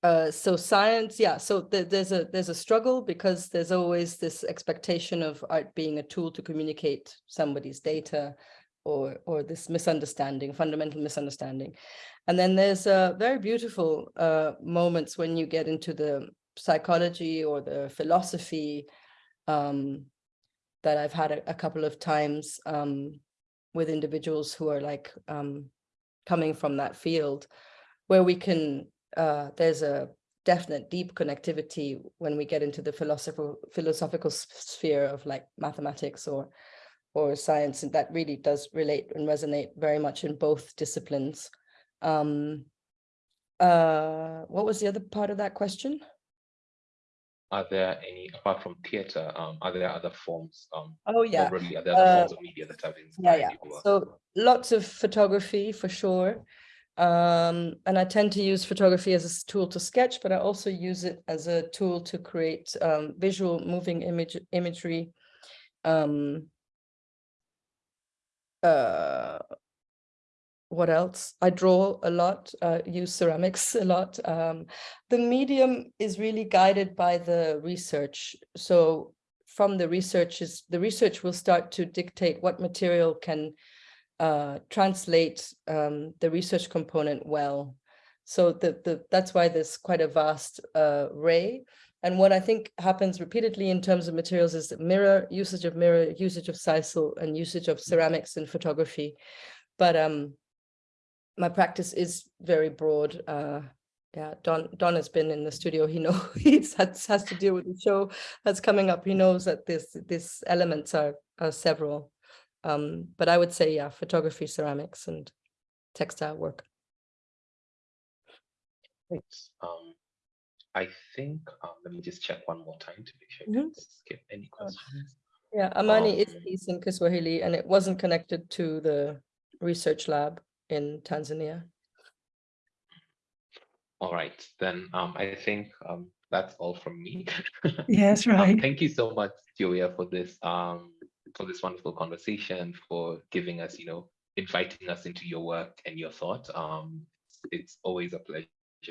uh, so science, yeah, so th there's a there's a struggle because there's always this expectation of art being a tool to communicate somebody's data or or this misunderstanding, fundamental misunderstanding. And then there's uh, very beautiful uh, moments when you get into the psychology or the philosophy um, that I've had a, a couple of times um, with individuals who are like um, coming from that field, where we can, uh, there's a definite deep connectivity when we get into the philosophical philosophical sphere of like mathematics or or science, and that really does relate and resonate very much in both disciplines. Um, uh, what was the other part of that question? Are there any, apart from theater, um, are there other forms, um, Oh, yeah. are there other Uh, forms of media that have Yeah, inspired yeah. or- So lots of photography for sure. Um, and I tend to use photography as a tool to sketch, but I also use it as a tool to create um, visual moving image imagery. Um, uh, what else? I draw a lot, uh, use ceramics [LAUGHS] a lot. Um, the medium is really guided by the research. So from the research is the research will start to dictate what material can uh, translate um, the research component well. So the, the that's why there's quite a vast uh, array. And what I think happens repeatedly in terms of materials is mirror, usage of mirror, usage of sisal, and usage of ceramics in photography. But um, my practice is very broad. Uh, yeah, Don Don has been in the studio. He [LAUGHS] knows he's has, has to deal with the show that's coming up. He knows that this these elements are are several. Um, but I would say, yeah, photography, ceramics, and textile work. Great. Um, I think, um, let me just check one more time to make sure I Mhm. didn't skip any questions. Yeah, Amani is Um, based in Kiswahili and it wasn't connected to the research lab in Tanzania. All right, then, um, I think, um, that's all from me. [LAUGHS] Yes, Um, right. Thank you so much, Julia, for this, um, for this wonderful conversation, for giving us, you know, inviting us into your work and your thought. Um, it's always a pleasure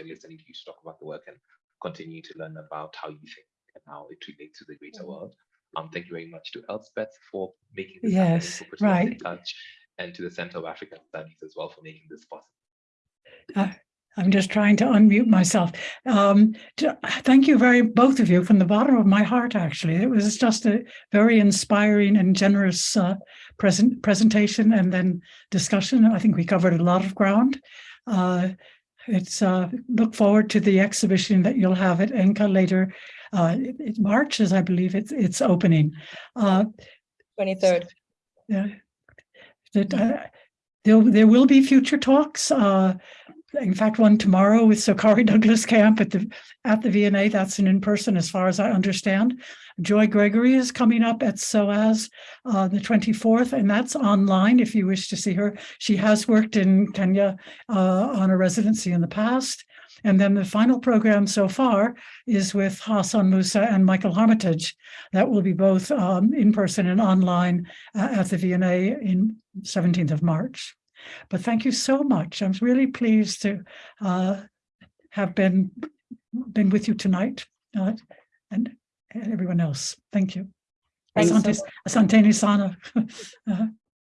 listening to you talk about the work and continue to learn about how you think and how it relates to the greater world. Um, thank you very much to Elspeth for making this happen and Yes, for putting us in right. touch, and to the Center of African Studies as well for making this possible. I'm just trying to unmute myself. Um, t- thank you very, both of you, from the bottom of my heart, actually. It was just a very inspiring and generous uh, present presentation and then discussion. I think we covered a lot of ground. Uh, it's uh, look forward to the exhibition that you'll have at ENCA later. Uh, it, it March, as I believe it's it's opening. Uh, Twenty-third. yeah. That uh, there will be future talks. Uh, in fact, one tomorrow with Sokari [LAUGHS] Douglas Camp at the at the V&A. That's an in person, as far as I understand. Joy Gregory is coming up at SOAS uh, the 24th, and that's online if you wish to see her. She has worked in Kenya uh, on a residency in the past. And then the final program so far is with Hassan Musa and Michael Armitage. That will be both um, in person and online uh, at the V&A in 17th of March. But thank you so much. I'm really pleased to uh, have been been with you tonight uh, and, everyone else. Thank you. Thanks so Asante, asante ni sana. [LAUGHS] Uh,